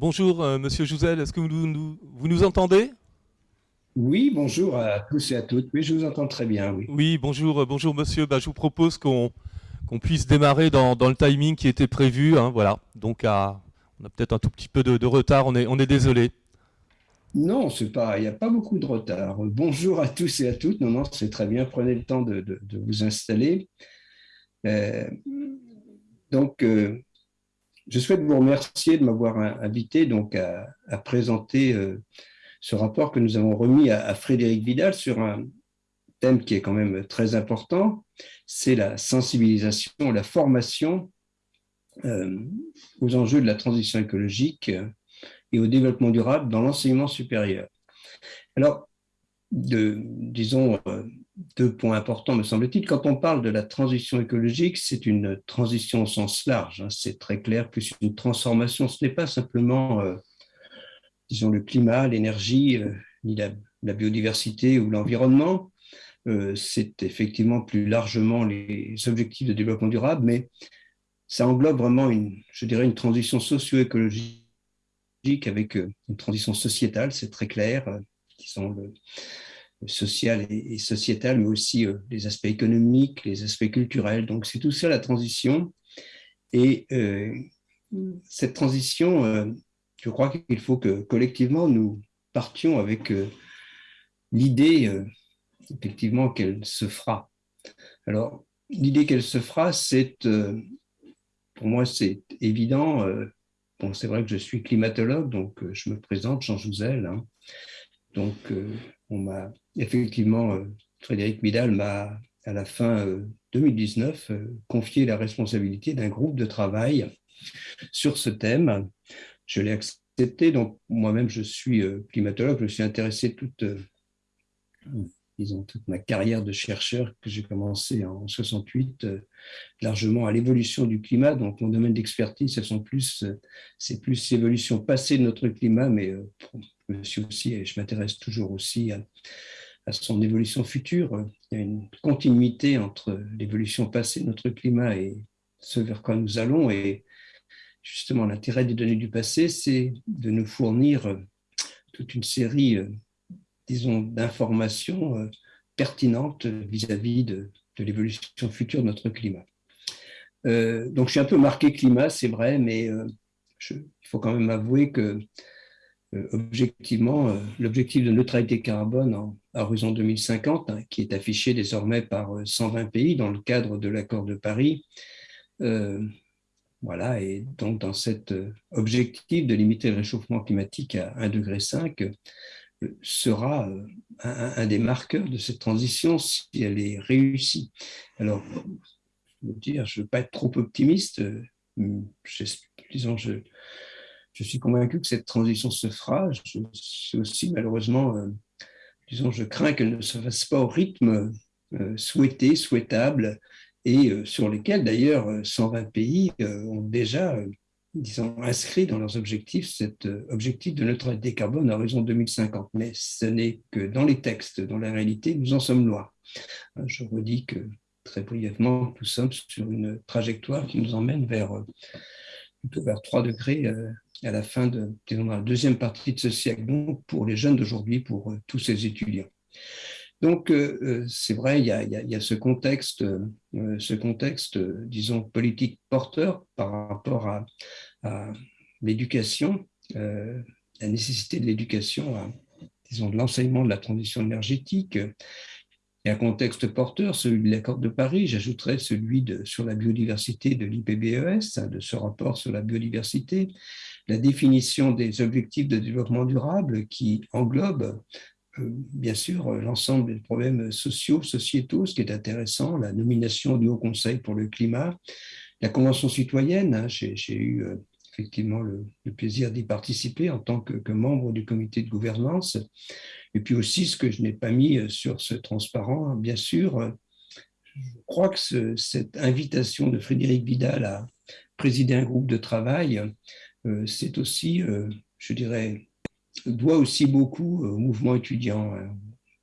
Bonjour, euh, Monsieur Jouzel, est-ce que vous nous, vous nous entendez? Oui, bonjour à tous et à toutes. Oui, je vous entends très bien, oui. Oui, bonjour, euh, bonjour Monsieur. Bah, je vous propose qu'on puisse démarrer dans, dans, le timing qui était prévu. Hein, voilà, donc à, on a peut-être un tout petit peu de, de, retard, on est, on est désolé. Non, c'est pas, il n'y a pas beaucoup de retard. Bonjour à tous et à toutes. Non, non, c'est très bien. Prenez le temps de, de, de vous installer. Euh, donc, euh, je souhaite vous remercier de m'avoir invité donc à, présenter euh, ce rapport que nous avons remis à, Frédéric Vidal sur un thème qui est quand même très important, c'est la sensibilisation, la formation euh, aux enjeux de la transition écologique et au développement durable dans l'enseignement supérieur. Alors, disons, euh, deux points importants, me semble-t-il. Quand on parle de la transition écologique, c'est une transition au sens large, hein, c'est très clair, plus une transformation. Ce n'est pas simplement, euh, disons, le climat, l'énergie, euh, ni la, biodiversité ou l'environnement. Euh, c'est effectivement plus largement les objectifs de développement durable, mais ça englobe vraiment, une, je dirais, une transition socio-écologique avec une transition sociétale, c'est très clair, social et, et, sociétal, mais aussi euh, les aspects économiques, les aspects culturels. Donc, c'est tout ça la transition. Et euh, cette transition, euh, je crois qu'il faut que collectivement, nous partions avec l'idée, effectivement, qu'elle se fera. Alors, l'idée qu'elle se fera, c'est, pour moi, c'est évident. Bon, c'est vrai que je suis climatologue, donc je me présente, Jean Jouzel. Hein. Donc, on m'a effectivement, euh, Frédéric Midal m'a, à la fin 2019, euh, euh, confié la responsabilité d'un groupe de travail sur ce thème. Je l'ai accepté, donc moi-même, je suis climatologue, je suis intéressé toute, disons, toute ma carrière de chercheur que j'ai commencé en 68, largement à l'évolution du climat. Donc, mon domaine d'expertise, ce sont plus, c'est plus l'évolution passée de notre climat, mais je aussi, je m'intéresse toujours aussi à, à son évolution future. Il y a une continuité entre l'évolution passée de notre climat et ce vers quoi nous allons. Et justement, l'intérêt des données du passé, c'est de nous fournir toute une série, euh, disons, d'informations euh, pertinentes vis-à-vis de, l'évolution future de notre climat. Euh, donc, je suis un peu marqué climat, c'est vrai, mais euh, il faut quand même avouer que euh, objectivement, euh, l'objectif de neutralité carbone en, horizon 2050, hein, qui est affiché désormais par 120 euh, pays dans le cadre de l'accord de Paris, euh, voilà, et donc dans cet objectif de limiter le réchauffement climatique à 1,5 degré, sera un, des marqueurs de cette transition si elle est réussie. Alors, je veux dire, je ne veux pas être trop optimiste, disons, je, je suis convaincu que cette transition se fera. Je suis aussi malheureusement, euh, disons, je crains qu'elle ne se fasse pas au rythme euh, souhaité, souhaitable, et euh, sur lesquels d'ailleurs 120 pays ont déjà, disons, inscrit dans leurs objectifs cet objectif de neutralité carbone à horizon 2050. Mais ce n'est que dans les textes, dans la réalité, nous en sommes loin. Je redis que très brièvement, nous sommes sur une trajectoire qui nous emmène vers plutôt vers 3 degrés à la fin de dans la deuxième partie de ce siècle, donc pour les jeunes d'aujourd'hui, pour euh, tous ces étudiants. Donc, euh, euh, c'est vrai, il y, a, ce contexte, ce contexte, disons, politique porteur par rapport à l'éducation, la nécessité de l'éducation, disons, de l'enseignement de la transition énergétique, et un contexte porteur, celui de l'accord de Paris, j'ajouterais celui de, sur la biodiversité de l'IPBES, hein, de ce rapport sur la biodiversité, la définition des objectifs de développement durable qui englobe euh, bien sûr l'ensemble des problèmes sociaux, sociétaux, ce qui est intéressant, la nomination du Haut Conseil pour le climat, la Convention citoyenne, hein, j'ai eu euh, effectivement le, plaisir d'y participer en tant que, membre du comité de gouvernance, et puis aussi ce que je n'ai pas mis euh, sur ce transparent, bien sûr, je crois que ce, cette invitation de Frédéric Vidal à présider un groupe de travail euh, c'est aussi, euh, je dirais, doit aussi beaucoup au mouvement étudiant hein,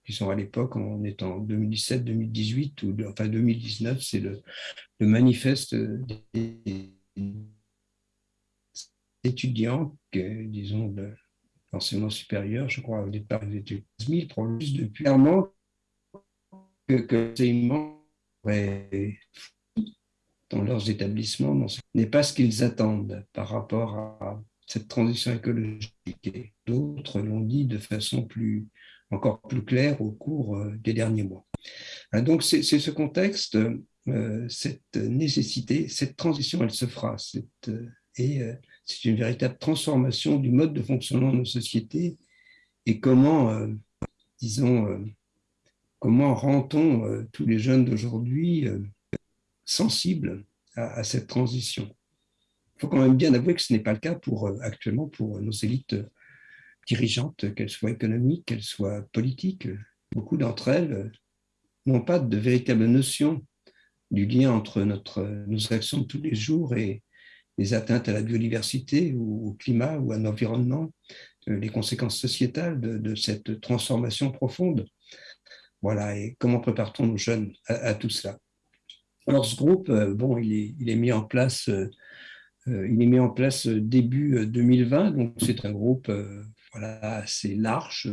qui sont à l'époque, on est en 2017-2018 ou enfin 2019, c'est le, le, manifeste des étudiants, disons, de l'enseignement supérieur, je crois au départ, ils étaient 10 000, plus depuis clairement que, que l'enseignement dans leurs établissements n'est pas ce qu'ils attendent par rapport à cette transition écologique. D'autres l'ont dit de façon plus, encore plus claire au cours euh, des derniers mois. Hein, donc c'est ce contexte, euh, cette nécessité, cette transition, elle se fera. Euh, et c'est une véritable transformation du mode de fonctionnement de nos sociétés et comment, disons, comment rend-on tous les jeunes d'aujourd'hui sensibles à, cette transition? Il faut quand même bien avouer que ce n'est pas le cas pour, actuellement pour nos élites dirigeantes, qu'elles soient économiques, qu'elles soient politiques. Beaucoup d'entre elles n'ont pas de véritable notion du lien entre notre, nos actions de tous les jours et les atteintes à la biodiversité ou au climat ou à l'environnement, euh, les conséquences sociétales de, cette transformation profonde. Voilà, et comment prépare-t-on nos jeunes à, tout cela? Alors ce groupe, euh, bon, il est, mis en place, euh, il est mis en place début 2020, donc c'est un groupe voilà, assez large,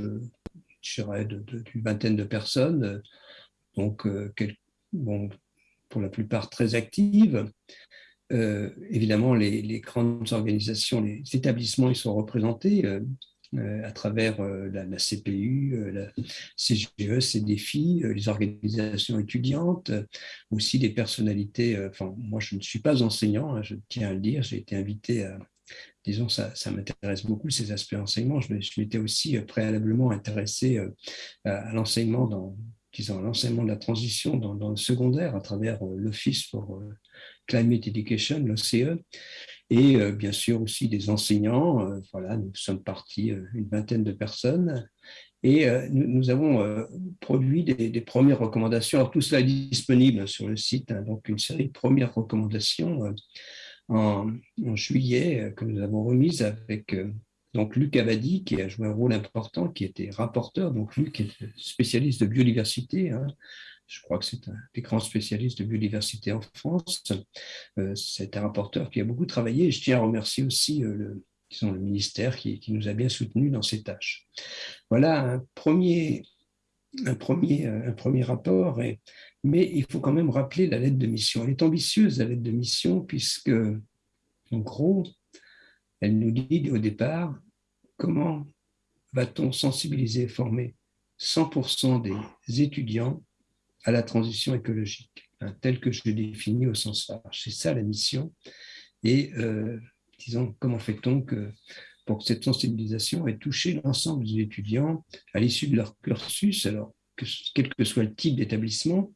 je dirais d'une vingtaine de personnes, donc bon, pour la plupart très actives. Euh, évidemment, les, grandes organisations, les établissements, ils sont représentés euh, euh, à travers la, CPU, la CGE, CDFI, les organisations étudiantes, aussi des personnalités. Enfin, moi, je ne suis pas enseignant, hein, je tiens à le dire, j'ai été invité à, disons, ça, m'intéresse beaucoup, ces aspects enseignement. Je, m'étais aussi préalablement intéressé à l'enseignement dans, l'enseignement de la transition dans, le secondaire à travers l'Office pour Climate Education, l'OCE, et euh, bien sûr aussi des enseignants. voilà, nous sommes partis une vingtaine de personnes et nous, avons produit des, premières recommandations. Tout cela est disponible sur le site, hein, donc une série de premières recommandations en, en, juillet que nous avons remises avec donc Luc Abadi, qui a joué un rôle important, qui était rapporteur. Donc Luc est spécialiste de biodiversité. Hein. Je crois que c'est un des grands spécialistes de biodiversité en France. Euh, c'est un rapporteur qui a beaucoup travaillé. Je tiens à remercier aussi euh, le, le ministère qui, nous a bien soutenus dans ces tâches. Voilà un premier, un premier, un premier rapport. mais il faut quand même rappeler la lettre de mission. Elle est ambitieuse, la lettre de mission, puisque, en gros, elle nous dit au départ comment va-t-on sensibiliser et former 100% des étudiants à la transition écologique, hein, telle que je l'ai définie au sens large. C'est ça la mission. Et euh, disons, comment fait-on pour que cette sensibilisation ait touché l'ensemble des étudiants à l'issue de leur cursus, alors que, quel que soit le type d'établissement,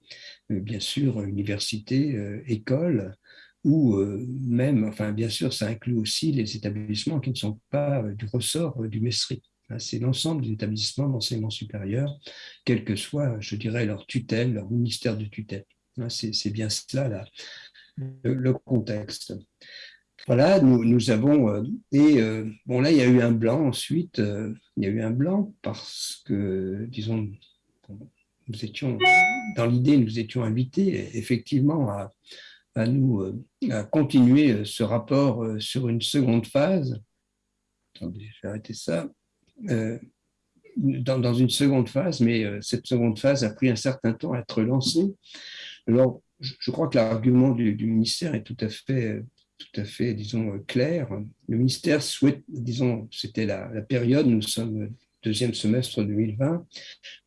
euh, bien sûr, université, euh, école, ou même, enfin bien sûr, ça inclut aussi les établissements qui ne sont pas du ressort du MESRI. Hein, c'est l'ensemble des établissements d'enseignement supérieur, quel que soit, je dirais, leur tutelle, leur ministère de tutelle. Hein, c'est bien cela là, le, contexte. Voilà, nous, avons, et bon là, il y a eu un blanc ensuite, il y a eu un blanc parce que, disons, nous étions, dans l'idée, nous étions invités effectivement à, à euh, continuer euh, ce rapport euh, sur une seconde phase. Attendez, je ça. Dans, dans, une seconde phase, mais cette seconde phase a pris un certain temps à être lancée. Alors, je, crois que l'argument du, ministère est tout à fait, tout à fait, disons, clair. Le ministère souhaite, disons, c'était la, période, nous sommes deuxième semestre 2020,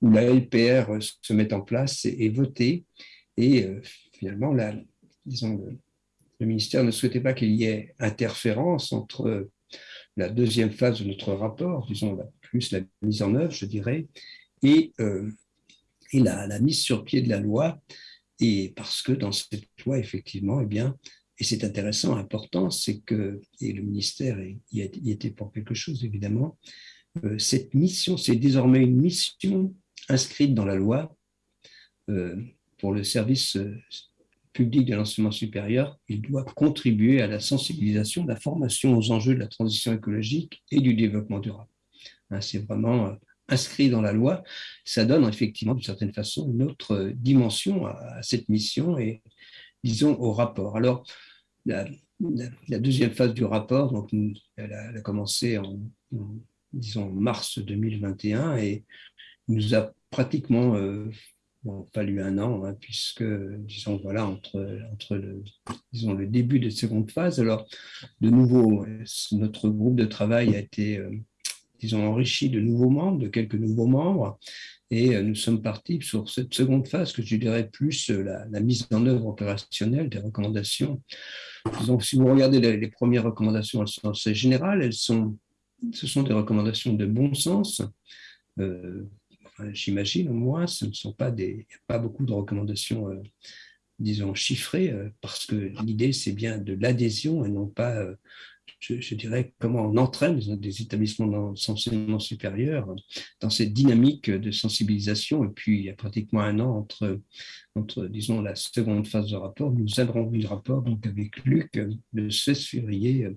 où la LPR se met en place et est votée. Et finalement, le, ministère ne souhaitait pas qu'il y ait interférence entre la deuxième phase de notre rapport, disons, plus la mise en œuvre, je dirais, et, euh, et la, mise sur pied de la loi. Et parce que dans cette loi, effectivement, eh bien, et c'est intéressant, important, c'est que, et le ministère y, était pour quelque chose, évidemment, euh, cette mission, c'est désormais une mission inscrite dans la loi euh, pour le service public de l'enseignement supérieur, il doit contribuer à la sensibilisation, la formation aux enjeux de la transition écologique et du développement durable. Hein, c'est vraiment euh, inscrit dans la loi. Ça donne effectivement, d'une certaine façon, une autre euh, dimension à cette mission et, disons, au rapport. Alors, la deuxième phase du rapport, donc, elle, a, commencé en, disons, mars 2021 et nous a pratiquement euh, fallu un an, hein, puisque, disons, voilà, entre, entre le, disons, le début de seconde phase, alors, de nouveau, notre groupe de travail a été, euh, disons, enrichi de nouveaux membres, de quelques nouveaux membres, et euh, nous sommes partis sur cette seconde phase que je dirais plus euh, la, mise en œuvre opérationnelle des recommandations. Donc, si vous regardez les, premières recommandations, elles sont assez générales, elles sont, ce sont des recommandations de bon sens. Euh, j'imagine au moins, ce ne sont pas des, pas beaucoup de recommandations, disons, chiffrées, parce que l'idée, c'est bien de l'adhésion et non pas je, dirais, comment on entraîne des établissements d'enseignement supérieur dans cette dynamique de sensibilisation. Et puis, il y a pratiquement un an entre, entre disons, la seconde phase de rapport. Nous avons vu le rapport donc, avec Luc le 16 février,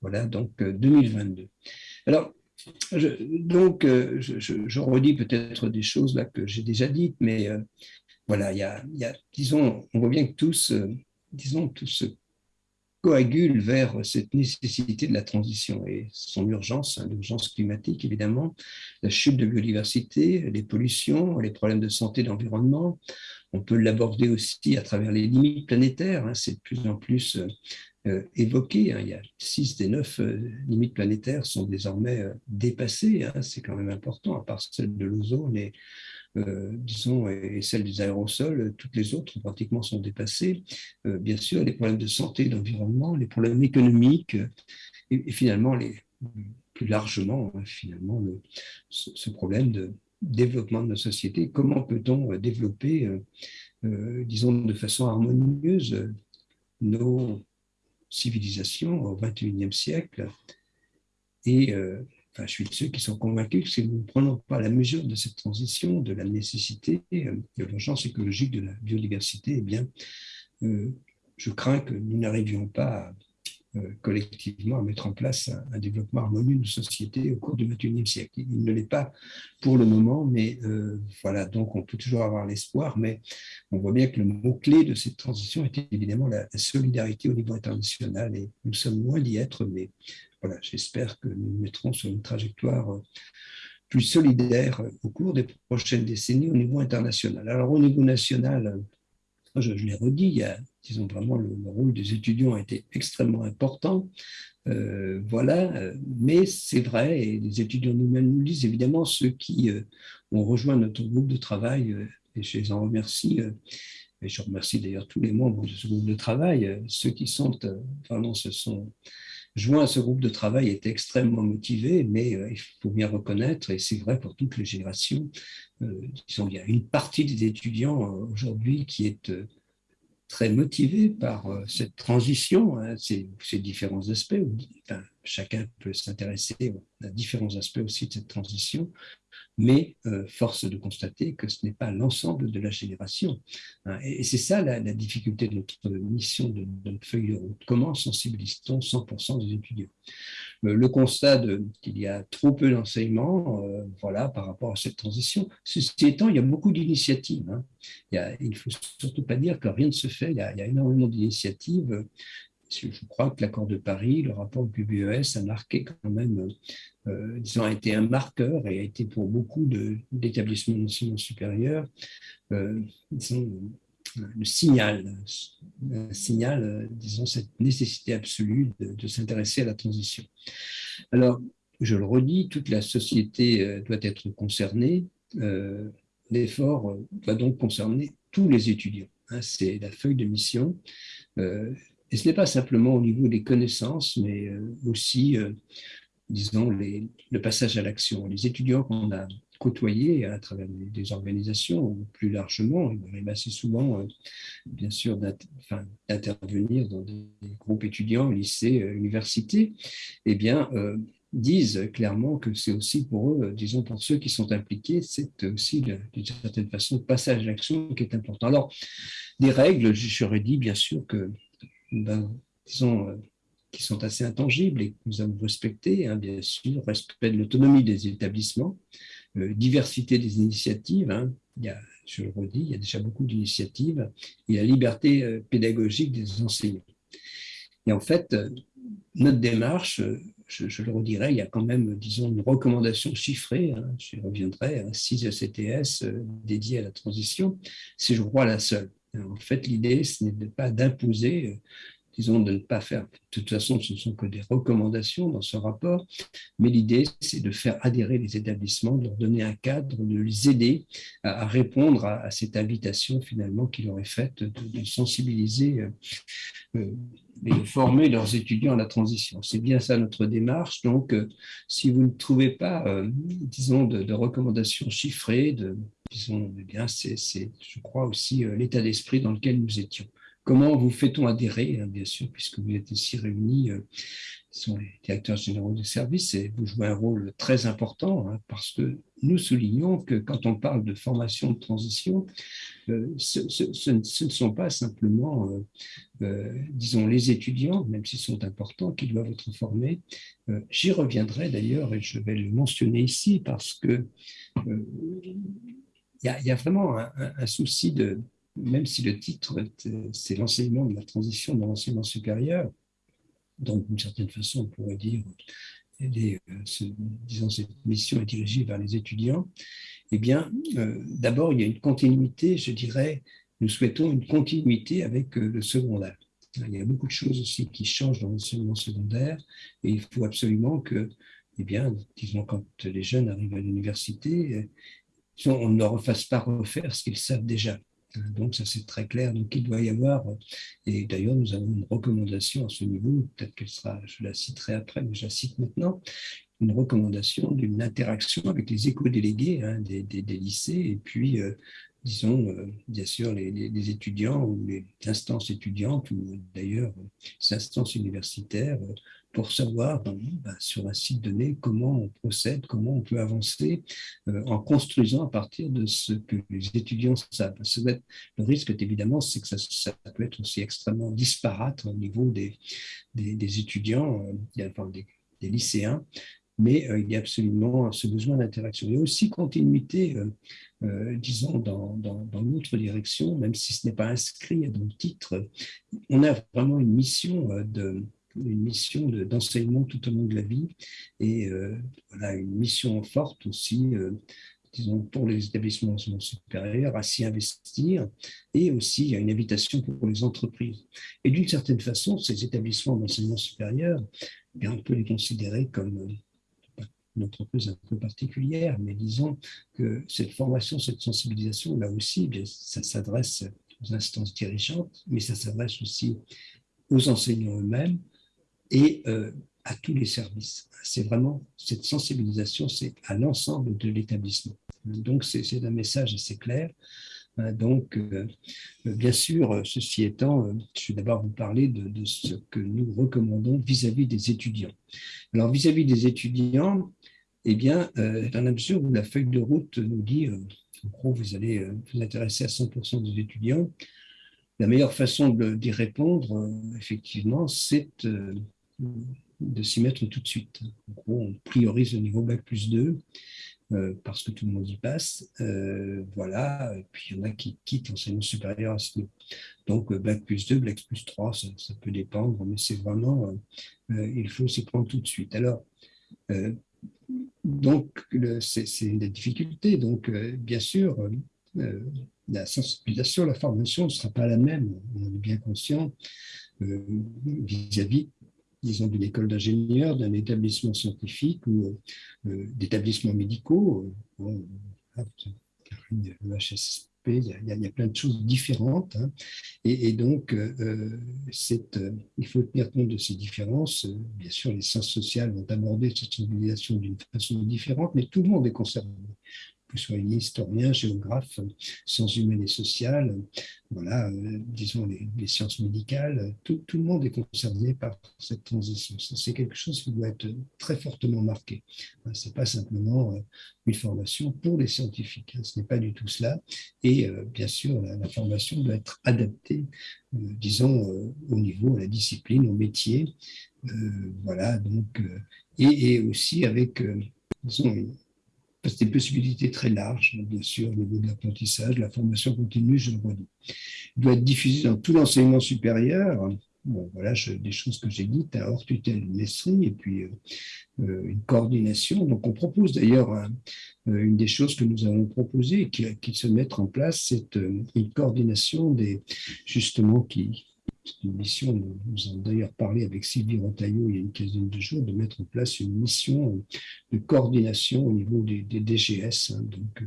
voilà, donc 2022. Alors, donc, je, je, redis peut-être des choses là que j'ai déjà dites, mais euh, voilà, il y, a, disons, on voit bien que tous, euh, disons, tous coagule vers cette nécessité de la transition et son urgence, hein, l'urgence climatique évidemment, la chute de biodiversité, les pollutions, les problèmes de santé, d'environnement. On peut l'aborder aussi à travers les limites planétaires, hein, c'est de plus en plus euh, euh, évoqué. Hein. il y a six des neuf euh, limites planétaires sont désormais dépassées, c'est quand même important, à part celle de l'ozone et euh, disons, et celle des aérosols, toutes les autres pratiquement sont dépassées. Euh, bien sûr, les problèmes de santé, d'environnement, les problèmes économiques, et, finalement, les, plus largement, hein, finalement, le, ce, problème de développement de nos sociétés. Comment peut-on développer, euh, disons, de façon harmonieuse nos civilisations au XXIe siècle. Et je suis de ceux qui sont convaincus que si nous ne prenons pas la mesure de cette transition, de la nécessité, euh, de l'urgence écologique de la biodiversité, eh bien, euh, je crains que nous n'arrivions pas euh, collectivement à mettre en place un, développement harmonieux de société au cours du XXIe siècle. Il ne l'est pas pour le moment, mais voilà, donc on peut toujours avoir l'espoir, mais on voit bien que le mot-clé de cette transition est évidemment la, solidarité au niveau international, et nous sommes loin d'y être, mais voilà, j'espère que nous mettrons sur une trajectoire euh, plus solidaire euh, au cours des prochaines décennies au niveau international. Alors au niveau national, euh, je, l'ai redit, il y a, disons vraiment, le, rôle des étudiants a été extrêmement important. voilà, mais c'est vrai, et les étudiants nous-mêmes nous disent évidemment, ceux qui ont rejoint notre groupe de travail, et je les en remercie, et je remercie d'ailleurs tous les membres de ce groupe de travail, ceux qui sont, vraiment, ce sont joint à ce groupe de travail est extrêmement motivé, mais euh, il faut bien reconnaître, et c'est vrai pour toutes les générations, euh, il y a une partie des étudiants euh, aujourd'hui qui est très motivée par cette transition, hein, ces, différents aspects. Chacun peut s'intéresser à différents aspects aussi de cette transition, mais euh, force de constater que ce n'est pas l'ensemble de la génération. Hein. et, c'est ça la, difficulté de notre mission, de, notre feuille de route. Comment sensibilise-t-on 100% des étudiants? Euh, Le constat qu'il y a trop peu d'enseignement euh, voilà, par rapport à cette transition. Ceci étant, il y a beaucoup d'initiatives. Hein. Il ne faut surtout pas dire que rien ne se fait. Il y a, il y a énormément d'initiatives je crois que l'accord de Paris, le rapport du PBES a marqué quand même, euh, disons, a été un marqueur et a été pour beaucoup d'établissements d'enseignement supérieur, euh, disons, le signal, un signal, euh, disons, cette nécessité absolue de, s'intéresser à la transition. Alors, je le redis, toute la société euh, doit être concernée. L'effort doit donc concerner tous les étudiants. Hein, C'est la feuille de mission. Et ce n'est pas simplement au niveau des connaissances, mais euh, aussi, euh, disons, le passage à l'action. Les étudiants qu'on a côtoyés à travers des, organisations, plus largement, il arrive assez souvent, euh, bien sûr, d'intervenir dans des groupes étudiants, lycées, universités, eh bien, disent clairement que c'est aussi pour eux, disons pour ceux qui sont impliqués, c'est aussi d'une certaine façon le passage à l'action qui est important. Alors, des règles, j'aurais dit bien sûr que disons, euh, qui sont assez intangibles et que nous avons respectés, hein, bien sûr, respect de l'autonomie des établissements, euh, diversité des initiatives, hein. je le redis, il y a déjà beaucoup d'initiatives, et la liberté euh, pédagogique des enseignants. Et en fait, notre démarche, je, le redirai, il y a quand même, disons, une recommandation chiffrée, hein, je reviendrai, 6 ECTS dédiés à la transition, c'est, je crois, la seule. En fait, l'idée, ce n'est pas d'imposer disons, de ne pas faire. De toute façon, ce ne sont que des recommandations dans ce rapport, mais l'idée, c'est de faire adhérer les établissements, de leur donner un cadre, de les aider à, répondre à, cette invitation finalement qu'il aurait faite de, sensibiliser euh, euh, et de former leurs étudiants à la transition. C'est bien ça notre démarche. Donc, euh, si vous ne trouvez pas, disons, de, recommandations chiffrées, de, disons, eh bien, c'est, je crois aussi l'état d'esprit dans lequel nous étions. Comment vous fait-on adhérer, hein, bien sûr, puisque vous êtes ici réunis, euh, sont les directeurs généraux des services, et vous jouez un rôle très important, hein, parce que nous soulignons que quand on parle de formation de transition, euh, ce, ne sont pas simplement, euh, disons, les étudiants, même s'ils sont importants, qui doivent être formés. J'y reviendrai d'ailleurs, et je vais le mentionner ici, parce que il y, a vraiment un souci de même si le titre, c'est l'enseignement de la transition dans l'enseignement supérieur, donc d'une certaine façon, on pourrait dire, euh, disons, cette mission est dirigée vers les étudiants, eh bien, euh, d'abord, il y a une continuité, je dirais, nous souhaitons une continuité avec euh, le secondaire. Il y a beaucoup de choses aussi qui changent dans l'enseignement secondaire et il faut absolument que, eh bien, disons, quand les jeunes arrivent à l'université, on ne leur fasse pas refaire ce qu'ils savent déjà. Donc, ça c'est très clair. Donc, il doit y avoir, et d'ailleurs, nous avons une recommandation à ce niveau, peut-être qu'elle sera, je la citerai après, mais je la cite maintenant, une recommandation d'une interaction avec les éco-délégués hein, des, lycées et puis, euh, disons, euh, bien sûr, les, étudiants ou les instances étudiantes ou d'ailleurs les instances universitaires pour savoir ben, sur un site donné comment on procède, comment on peut avancer euh, en construisant à partir de ce que les étudiants savent. le risque, évidemment, c'est que ça, peut être aussi extrêmement disparate au niveau des, des, étudiants, euh, enfin, des, lycéens, mais euh, il y a absolument ce besoin d'interaction. Il y a aussi continuité, disons, dans, dans, dans l'autre direction, même si ce n'est pas inscrit dans le titre. On a vraiment une mission de une mission d'enseignement tout au long de la vie et euh, voilà, une mission forte aussi, euh, disons, pour les établissements d'enseignement supérieur à s'y investir et aussi a une invitation pour les entreprises. Et d'une certaine façon, ces établissements d'enseignement supérieur, eh bien, on peut les considérer comme euh, une entreprise un peu particulière, mais disons que cette formation, cette sensibilisation, là aussi, eh ça s'adresse aux instances dirigeantes, mais ça s'adresse aussi aux enseignants eux-mêmes, et euh, à tous les services. C'est vraiment cette sensibilisation, c'est à l'ensemble de l'établissement. Donc, c'est un message assez clair. Euh, donc, euh, bien sûr, ceci étant, je vais d'abord vous parler de, ce que nous recommandons vis-à-vis des étudiants. Alors, vis-à-vis des étudiants, eh bien, dans la mesure où la feuille de route nous dit, en gros, vous allez vous intéresser à 100% des étudiants, la meilleure façon d'y répondre, effectivement, c'est de s'y mettre tout de suite. En gros, on priorise le niveau Bac plus 2 euh, parce que tout le monde y passe. Euh, voilà, et puis il y en a qui quittent l'enseignement supérieur à ce niveau. Donc, euh, Bac plus 2, Bac plus 3, ça, peut dépendre, mais c'est vraiment, il faut s'y prendre tout de suite. Alors, donc, c'est une difficulté. Donc, bien sûr, la sensibilisation, la formation ne sera pas la même, on est bien conscient vis-à-vis disons, d'une école d'ingénieur, d'un établissement scientifique ou euh, d'établissements médicaux. Euh, Il y, a, plein de choses différentes. Hein. Et, donc, euh, il faut tenir compte de ces différences. Bien sûr, les sciences sociales vont aborder cette sensibilisation d'une façon différente, mais tout le monde est concerné que soit historien, géographe, sciences humaines et sociales, voilà, euh, disons les, sciences médicales, tout, le monde est concerné par cette transition. C'est quelque chose qui doit être très fortement marqué. Ce n'est pas simplement euh, une formation pour les scientifiques, hein. ce n'est pas du tout cela. Et euh, bien sûr, la, formation doit être adaptée, disons, au niveau, à la discipline, au métier. voilà, donc, et, et, aussi avec, disons, c'est des possibilités très larges, bien sûr, au niveau de l'apprentissage, la formation continue, je le redis. Il doit être diffusé dans tout l'enseignement supérieur, bon, voilà des choses que j'ai dites, à hors tutelle une et puis une coordination. Donc on propose d'ailleurs une des choses que nous avons proposées qui, qui se mettre en place, c'est une coordination des justement qui, une mission, nous avons d'ailleurs parlé avec Sylvie Rotaillot il y a une quinzaine de jours, de mettre en place une mission de coordination au niveau des, DGS. Hein. donc, euh,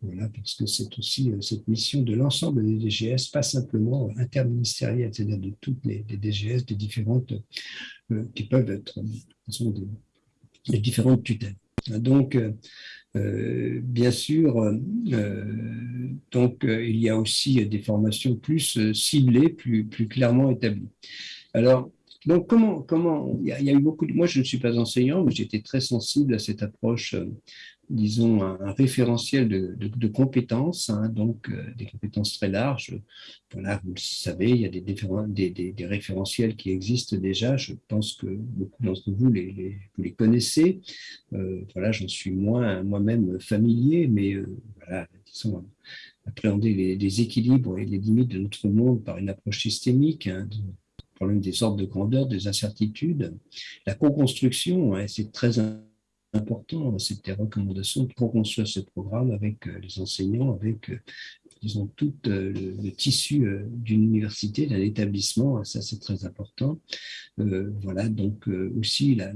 voilà, parce c'est aussi euh, cette mission de l'ensemble des DGS, pas simplement interministérielle, c'est-à-dire de toutes les, DGS, des différentes, euh, qui peuvent être, des, différentes tutelles. Donc, euh, bien sûr, euh, donc euh, il y a aussi des formations plus ciblées, plus, plus clairement établies. Alors, donc comment, comment il y a eu beaucoup de, moi je ne suis pas enseignant, mais j'étais très sensible à cette approche disons, un, référentiel de, compétences, hein, donc euh, des compétences très larges. Voilà, vous le savez, il y a des, référentiels qui existent déjà. Je pense que beaucoup d'entre vous les, vous les connaissez. Euh, voilà, j'en suis moins moi-même familier, mais euh, voilà, disons, appréhender les, équilibres et les limites de notre monde par une approche systémique, hein, problème des ordres de grandeur, des incertitudes. La co-construction, hein, c'est très important important, c'était recommandations pour construire ce programme avec euh, les enseignants, avec, euh, disons, tout euh, le, tissu d'une université, d'un établissement, ça c'est très important. voilà, donc aussi la,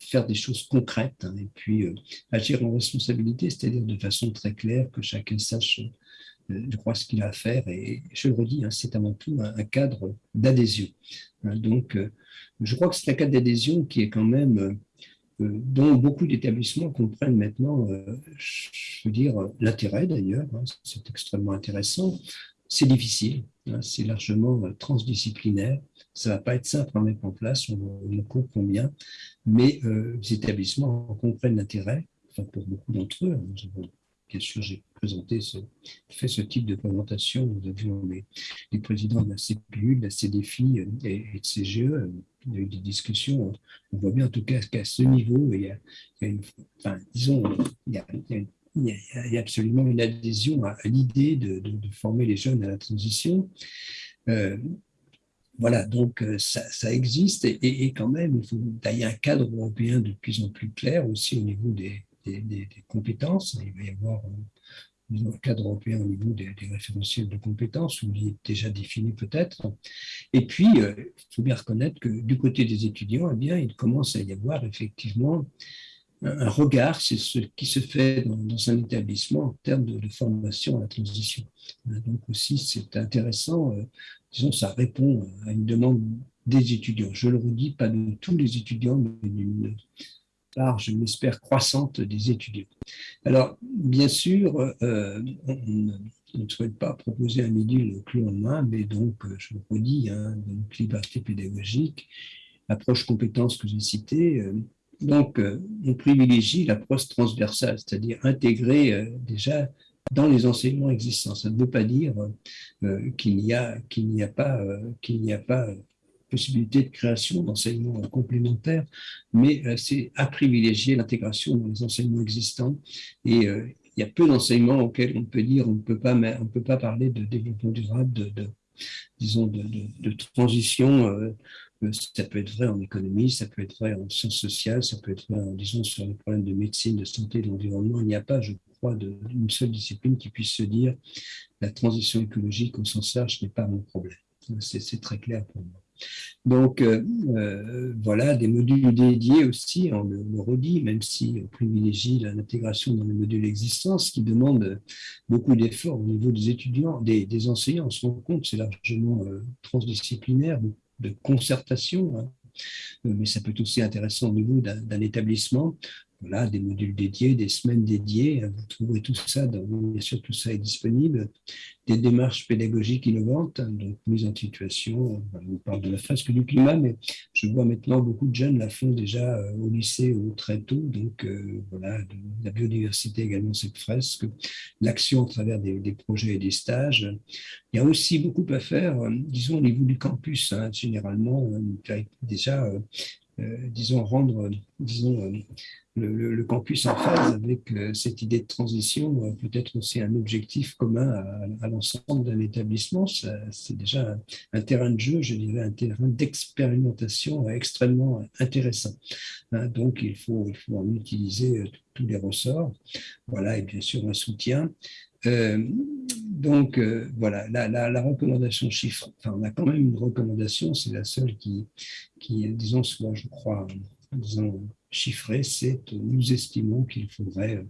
faire des choses concrètes hein, et puis agir en responsabilité, c'est-à-dire de façon très claire que chacun sache je crois ce qu'il a à faire et je le redis, hein, c'est avant tout un, cadre d'adhésion. Hein, donc, je crois que c'est un cadre d'adhésion qui est quand même dont beaucoup d'établissements comprennent maintenant, euh, je veux dire, l'intérêt d'ailleurs, hein, c'est extrêmement intéressant. C'est difficile, hein, c'est largement euh, transdisciplinaire, ça ne va pas être simple à mettre en place, on, on court combien, mais euh, les établissements comprennent l'intérêt, pour beaucoup d'entre eux, hein, bien sûr, j'ai présenté ce, fait ce type de présentation. Nous avions les, les présidents de la CPU, de la CDFI et, de CGE. Il y a eu des discussions. On voit bien en tout cas qu'à ce niveau, il y a, disons, il y a, absolument une adhésion à, l'idée de, former les jeunes à la transition. Euh, voilà, donc euh, ça, existe et, quand même, il faut tailler un cadre européen de plus en plus clair aussi au niveau des, des, compétences. Il va y avoir euh, un cadre européen au niveau des, référentiels de compétences, où il est déjà défini peut-être. Et puis, euh, il faut bien reconnaître que du côté des étudiants, eh bien, il commence à y avoir effectivement un, regard c'est ce qui se fait dans, un établissement en termes de, formation à la transition. Euh, donc aussi, c'est intéressant, disons, ça répond à une demande des étudiants. Je le redis, pas de tous les étudiants, mais d'une part, je l'espère, croissante des étudiants. Alors, bien sûr, euh, on, ne souhaite pas proposer un module clé en main, mais donc, euh, je le redis, hein, donc liberté pédagogique, approche compétence que j'ai citée. Euh, donc, on privilégie l'approche transversale, c'est-à-dire intégrer déjà dans les enseignements existants. Ça ne veut pas dire qu'il n'y a, qu'il a pas, qu'il n'y a pas possibilité de création d'enseignements complémentaires, mais euh, c'est à privilégier l'intégration dans les enseignements existants. Et euh, il y a peu d'enseignements auxquels on peut dire on ne peut pas, on peut pas parler de développement durable, de, disons, de, transition. Euh, ça peut être vrai en économie, ça peut être vrai en sciences sociales, ça peut être vrai, disons, sur les problèmes de médecine, de santé, de l'environnement. Il n'y a pas, je crois, d'une seule discipline qui puisse se dire la transition écologique au sens large n'est pas mon problème. C'est très clair pour moi. Donc euh, euh, voilà, des modules dédiés aussi, on le, redit, même si on privilégie l'intégration dans les modules existants, ce qui demande beaucoup d'efforts au niveau des étudiants, des, enseignants. On se rend compte, c'est largement euh, transdisciplinaire, de concertation, hein. mais ça peut être aussi intéressant au niveau d'un établissement voilà, des modules dédiés, des semaines dédiées. Vous trouverez tout ça, dans, bien sûr, tout ça est disponible. Des démarches pédagogiques innovantes, donc mise en situation. On parle de la fresque du climat, mais je vois maintenant beaucoup de jeunes la font déjà euh, au lycée ou très tôt. Donc euh, voilà, la biodiversité également, cette fresque. L'action à travers des, projets et des stages. Il y a aussi beaucoup à faire, euh, disons, au niveau du campus. Hein, généralement, déjà, disons, rendre, disons, le, campus en phase avec euh, cette idée de transition euh, peut être aussi un objectif commun à, l'ensemble d'un établissement. C'est déjà un, terrain de jeu, je dirais un terrain d'expérimentation extrêmement intéressant. Hein, donc il faut, il faut en utiliser euh, tous les ressorts. Voilà, et bien sûr un soutien. Donc voilà, la, recommandation chiffre, enfin on a quand même une recommandation, c'est la seule qui, disons, soit je crois, disons, chiffré, c'est nous estimons qu'il faudrait euh,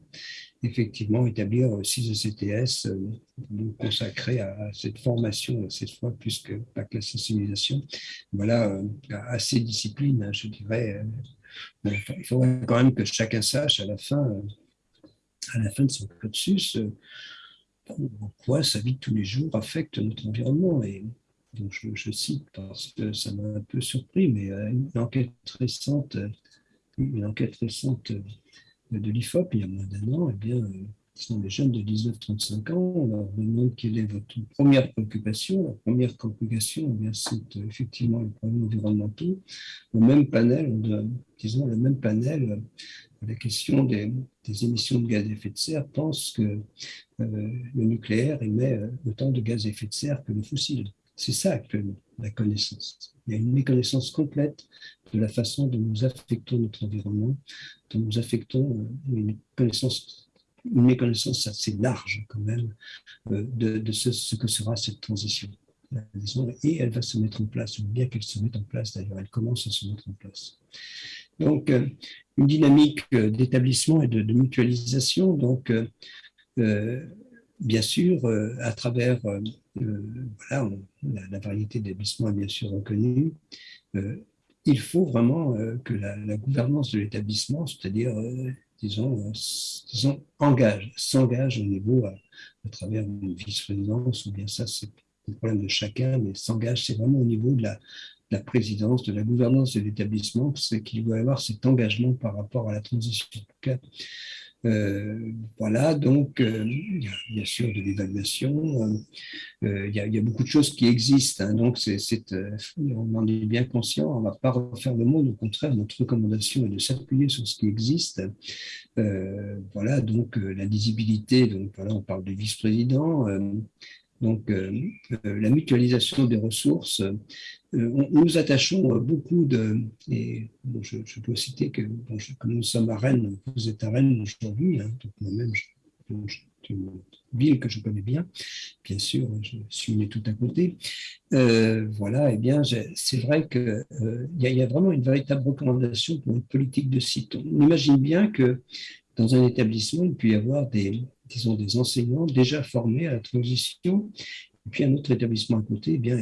effectivement établir six ECTS euh, consacrés à, cette formation, cette fois, plus que pas que la sensibilisation. Voilà, euh, à ces disciplines, hein, je dirais. il faudrait quand même que chacun sache à la fin, à la fin de son cursus, en quoi sa vie de tous les jours affecte notre environnement. Et donc je, cite parce que ça m'a un peu surpris, mais une enquête récente une enquête récente de l'IFOP, il y a moins d'un an, eh bien, sont les jeunes de 19-35 ans, on leur demande quelle est votre première préoccupation. La première préoccupation, eh c'est euh, effectivement les problèmes environnementaux. Au même panel, disons le même panel, la question des, émissions de gaz à effet de serre pense que euh, le nucléaire émet euh, autant de gaz à effet de serre que le fossile. C'est ça actuellement, la connaissance. Il y a une méconnaissance complète de la façon dont nous affectons notre environnement, dont nous affectons euh, une connaissance, une méconnaissance assez large quand même de, ce, que sera cette transition. Et elle va se mettre en place, ou bien qu'elle se mette en place d'ailleurs, elle commence à se mettre en place. Donc, une dynamique d'établissement et de, mutualisation. Donc, bien sûr, à travers voilà, la, variété d'établissements est bien sûr reconnue il faut vraiment euh, que la, gouvernance de l'établissement, c'est-à-dire, euh, disons, euh, disons, engage, s'engage au niveau à, travers une vice-présidence, ou bien ça, c'est le problème de chacun, mais s'engage, c'est vraiment au niveau de la, la présidence, de la gouvernance de l'établissement, c'est qu'il doit y avoir cet engagement par rapport à la transition. Euh, voilà, donc euh, bien sûr de l'évaluation, euh, il, y a beaucoup de choses qui existent, hein, donc c'est, on en est bien conscient, on ne va pas refaire le monde, au contraire, notre recommandation est de s'appuyer sur ce qui existe. voilà, donc la lisibilité, donc voilà, on parle de vice-président, donc, la mutualisation des ressources, euh, nous attachons beaucoup de, et je, peux citer que comme nous sommes à Rennes, vous êtes à Rennes aujourd'hui, hein, moi-même, c'est une ville que je connais bien, bien sûr, je suis né tout à côté. Euh, voilà, et eh bien, c'est vrai qu'il euh, y, y, a vraiment une véritable recommandation pour une politique de site. On imagine bien que dans un établissement, il peut y avoir des, disons, des enseignants déjà formés à la transition, et puis un autre établissement à côté, eh bien,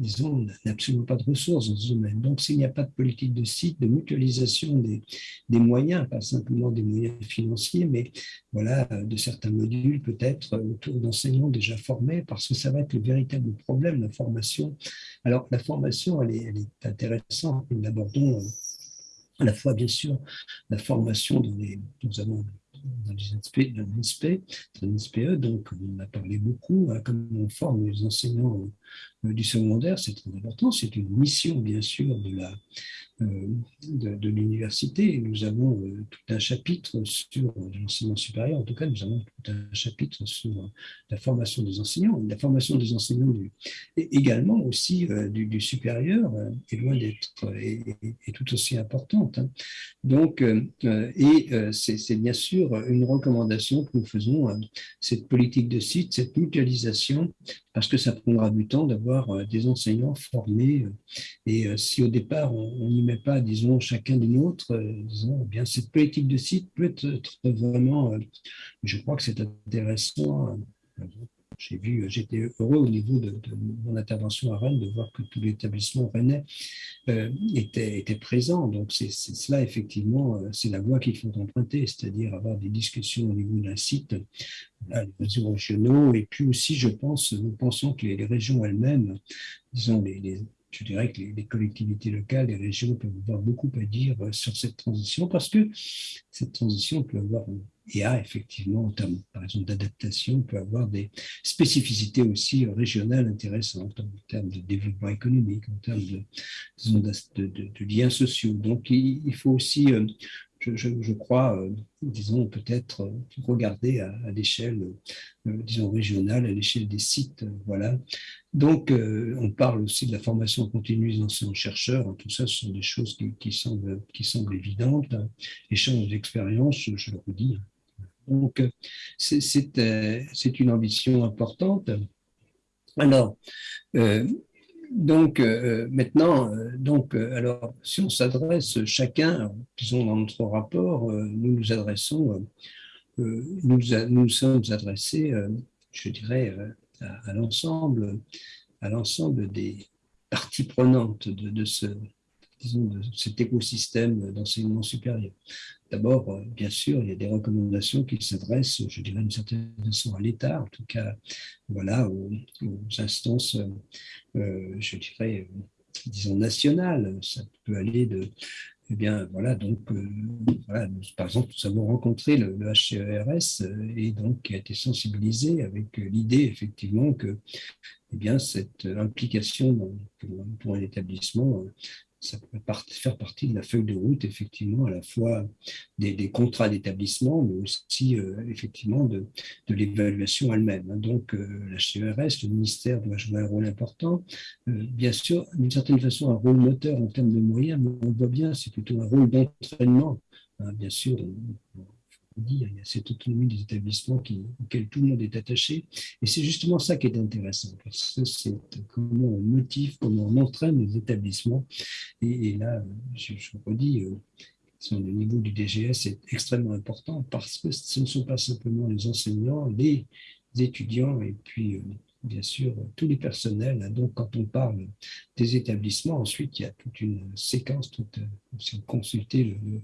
disons, n'a absolument pas de ressources dans ce domaine. Donc, s'il n'y a pas de politique de site, de mutualisation des, des, moyens, pas simplement des moyens financiers, mais voilà, de certains modules peut-être autour d'enseignants déjà formés, parce que ça va être le véritable problème, la formation. Alors, la formation, elle est, elle est intéressante. Nous l'abordons euh, à la fois, bien sûr, la formation dans les, nous avons dans l'INSPE, donc on a parlé beaucoup, hein, comme on forme les enseignants du secondaire, c'est très important, c'est une mission bien sûr de la, euh, l'université. Nous avons euh, tout un chapitre sur l'enseignement supérieur, en tout cas, nous avons tout un chapitre sur la formation des enseignants. La formation des enseignants du, et également aussi euh, du, supérieur est loin d'être est, tout aussi importante. Hein. Donc, et c'est bien sûr une recommandation que nous faisons, cette politique de site, cette mutualisation, parce que ça prendra du temps d'avoir des enseignants formés. Et si au départ on, y met pas, disons, chacun des nôtres, euh, disons, eh bien, cette politique de site peut être vraiment, euh, je crois que c'est intéressant. Euh, j'ai vu, j'étais heureux au niveau de, mon intervention à Rennes de voir que tout l'établissement rennais était, était, présent. Donc, c'est cela, effectivement, c'est la voie qu'il faut emprunter, c'est-à-dire avoir des discussions au niveau d'un site, les réseaux régionaux, et puis aussi, je pense, nous pensons que les, régions elles-mêmes, disons, je dirais que les, collectivités locales, les régions peuvent avoir beaucoup à dire euh, sur cette transition parce que cette transition peut avoir et a effectivement, en termes, par exemple, d'adaptation, peut avoir des spécificités aussi régionales intéressantes en termes de développement économique, en termes de, liens sociaux. Donc, il, faut aussi je, crois, euh, disons, peut-être euh, regarder à, l'échelle, euh, disons, régionale, à l'échelle des sites. voilà. Donc, on parle aussi de la formation continue des enseignants-chercheurs. Tout ça, ce sont des choses qui, semblent, qui semblent évidentes. Échange d'expérience, je le redis. Donc, c'est une ambition importante. Alors, donc euh, maintenant, euh, donc, euh, alors, si on s'adresse chacun, disons dans notre rapport, nous nous adressons, nous nous sommes adressés, je dirais, à, l'ensemble, à l'ensemble des parties prenantes de, de ce, disons, de cet écosystème d'enseignement supérieur. D'abord, euh, bien sûr, il y a des recommandations qui s'adressent, je dirais d'une certaine façon, à l'État, en tout cas, voilà, aux, instances, euh, je dirais, disons, nationales. Ça peut aller de, eh bien, voilà, donc, euh, voilà, par exemple, nous avons rencontré le, le HCERS et donc qui a été sensibilisé avec l'idée, effectivement, que eh bien, cette implication pour, pour, un établissement ça peut faire partie de la feuille de route, effectivement, à la fois des, contrats d'établissement, mais aussi, euh, effectivement, de, de l'évaluation elle-même. Hein. Donc, euh, la CERS, le ministère doit jouer un rôle important. Euh, bien sûr, d'une certaine façon, un rôle moteur en termes de moyens, mais on voit bien, c'est plutôt un rôle d'entraînement. Hein. bien sûr, il y a cette autonomie des établissements qui, auquel tout le monde est attaché. Et c'est justement ça qui est intéressant, parce que c'est comment on motive, comment on entraîne les établissements. Et, là, je, je redis, euh, le niveau du DGS est extrêmement important parce que ce ne sont pas simplement les enseignants, les étudiants et puis euh, bien sûr tous les personnels. Donc quand on parle des établissements, ensuite il y a toute une séquence, toute, euh, si on consulter le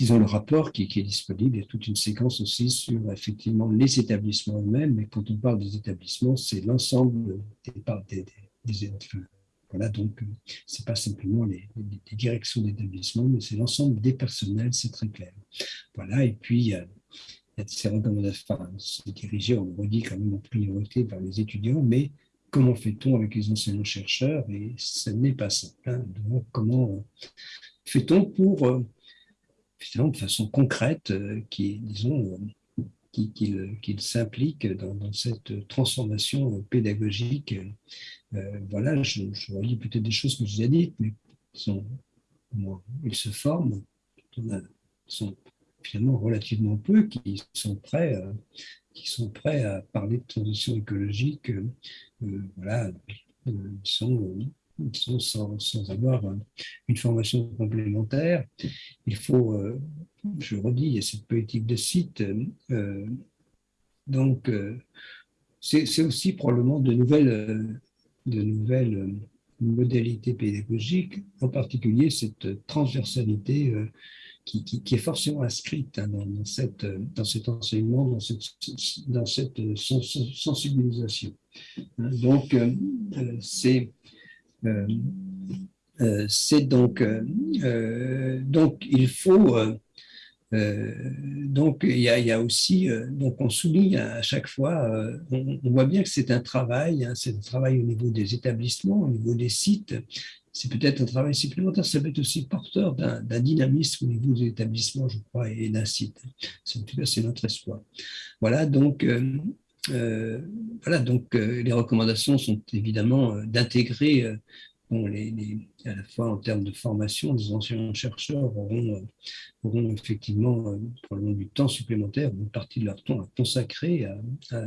disons, le rapport qui, est disponible. Il y a toute une séquence aussi sur effectivement les établissements eux-mêmes. Mais quand on parle des établissements, c'est l'ensemble des, des, voilà, donc c'est pas simplement les, directions d'établissement, mais c'est l'ensemble des personnels, c'est très clair. Voilà, et puis il y a, ces recommandations, c'est dirigé, on le redit quand même en priorité par les étudiants, mais comment fait-on avec les enseignants-chercheurs? Et ce n'est pas simple. Hein. Donc, comment fait-on pour euh, de façon concrète, euh, qui, disons, euh, qu'il s'implique dans, cette transformation pédagogique. Euh, voilà, je, je relis peut-être des choses que je vous ai dites, mais ils se forment, ils sont finalement relativement peu qui sont prêts, à, qui sont prêts à parler de transition écologique. voilà, ils sont sans, avoir une formation complémentaire. Il faut, euh, je redis, il y a cette politique de site. Euh, donc, euh, c'est aussi probablement de nouvelles, de nouvelles modalités pédagogiques, en particulier cette transversalité qui, est forcément inscrite hein, dans, cette, dans cet enseignement, dans cette, dans cette sensibilisation. Donc, c'est euh, euh, c'est donc, euh, donc il faut donc, il y, a, aussi, donc on souligne à chaque fois, on, voit bien que c'est un travail, hein, c'est un travail au niveau des établissements, au niveau des sites. C'est peut-être un travail supplémentaire, ça peut être aussi porteur d'un dynamisme au niveau des établissements, je crois, et d'un site. En tout cas, c'est notre espoir. Voilà, donc, voilà, donc les recommandations sont évidemment d'intégrer à la fois en termes de formation, les enseignants-chercheurs auront, euh, auront, effectivement euh, probablement du temps supplémentaire, une partie de leur temps à consacrer à, à,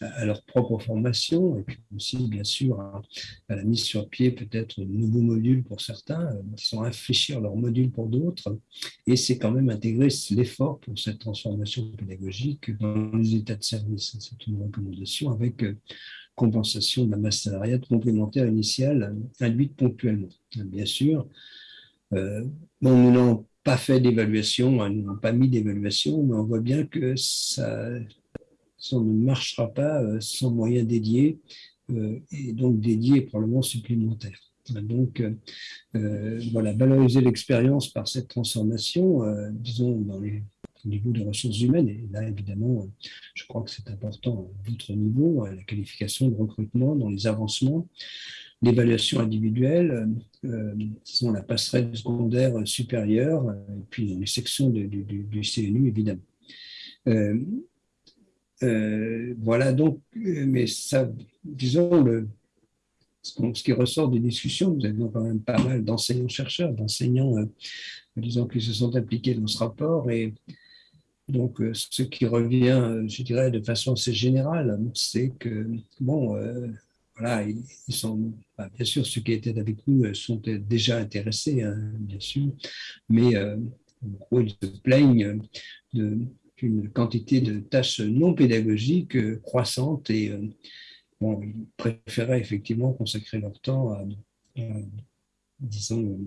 à leur propre formation, et puis aussi bien sûr à, la mise sur pied peut-être de nouveaux modules pour certains, euh, sont infléchir leurs modules pour d'autres, et c'est quand même intégrer l'effort pour cette transformation pédagogique dans les états de service. C'est une recommandation avec compensation la masse salariale complémentaire initiale induite ponctuellement. Bien sûr, euh, nous n'avons pas fait d'évaluation, nous n'avons pas mis d'évaluation, mais on voit bien que ça, ça ne marchera pas euh, sans moyens dédiés, euh, et donc dédiés probablement supplémentaires. Donc, voilà, valoriser l'expérience par cette transformation, disons, dans les au niveau des ressources humaines. Et là, évidemment, je crois que c'est important à votre niveau, la qualification de recrutement dans les avancements, l'évaluation individuelle, euh, la passerelle secondaire supérieure, et puis dans les sections du, CNU, évidemment. voilà donc, mais ça, disons, le, ce qui ressort des discussions, nous avions quand même pas mal d'enseignants-chercheurs, d'enseignants, euh, disons, qui se sont impliqués dans ce rapport. Et donc, euh, ce qui revient, euh, je dirais, de façon assez générale, c'est que, bon, voilà, ils, sont, bah, bien sûr, ceux qui étaient avec nous sont déjà intéressés, hein, bien sûr, mais en gros, ils se plaignent d'une quantité de tâches non pédagogiques croissantes et ils préféraient effectivement consacrer leur temps à, disons,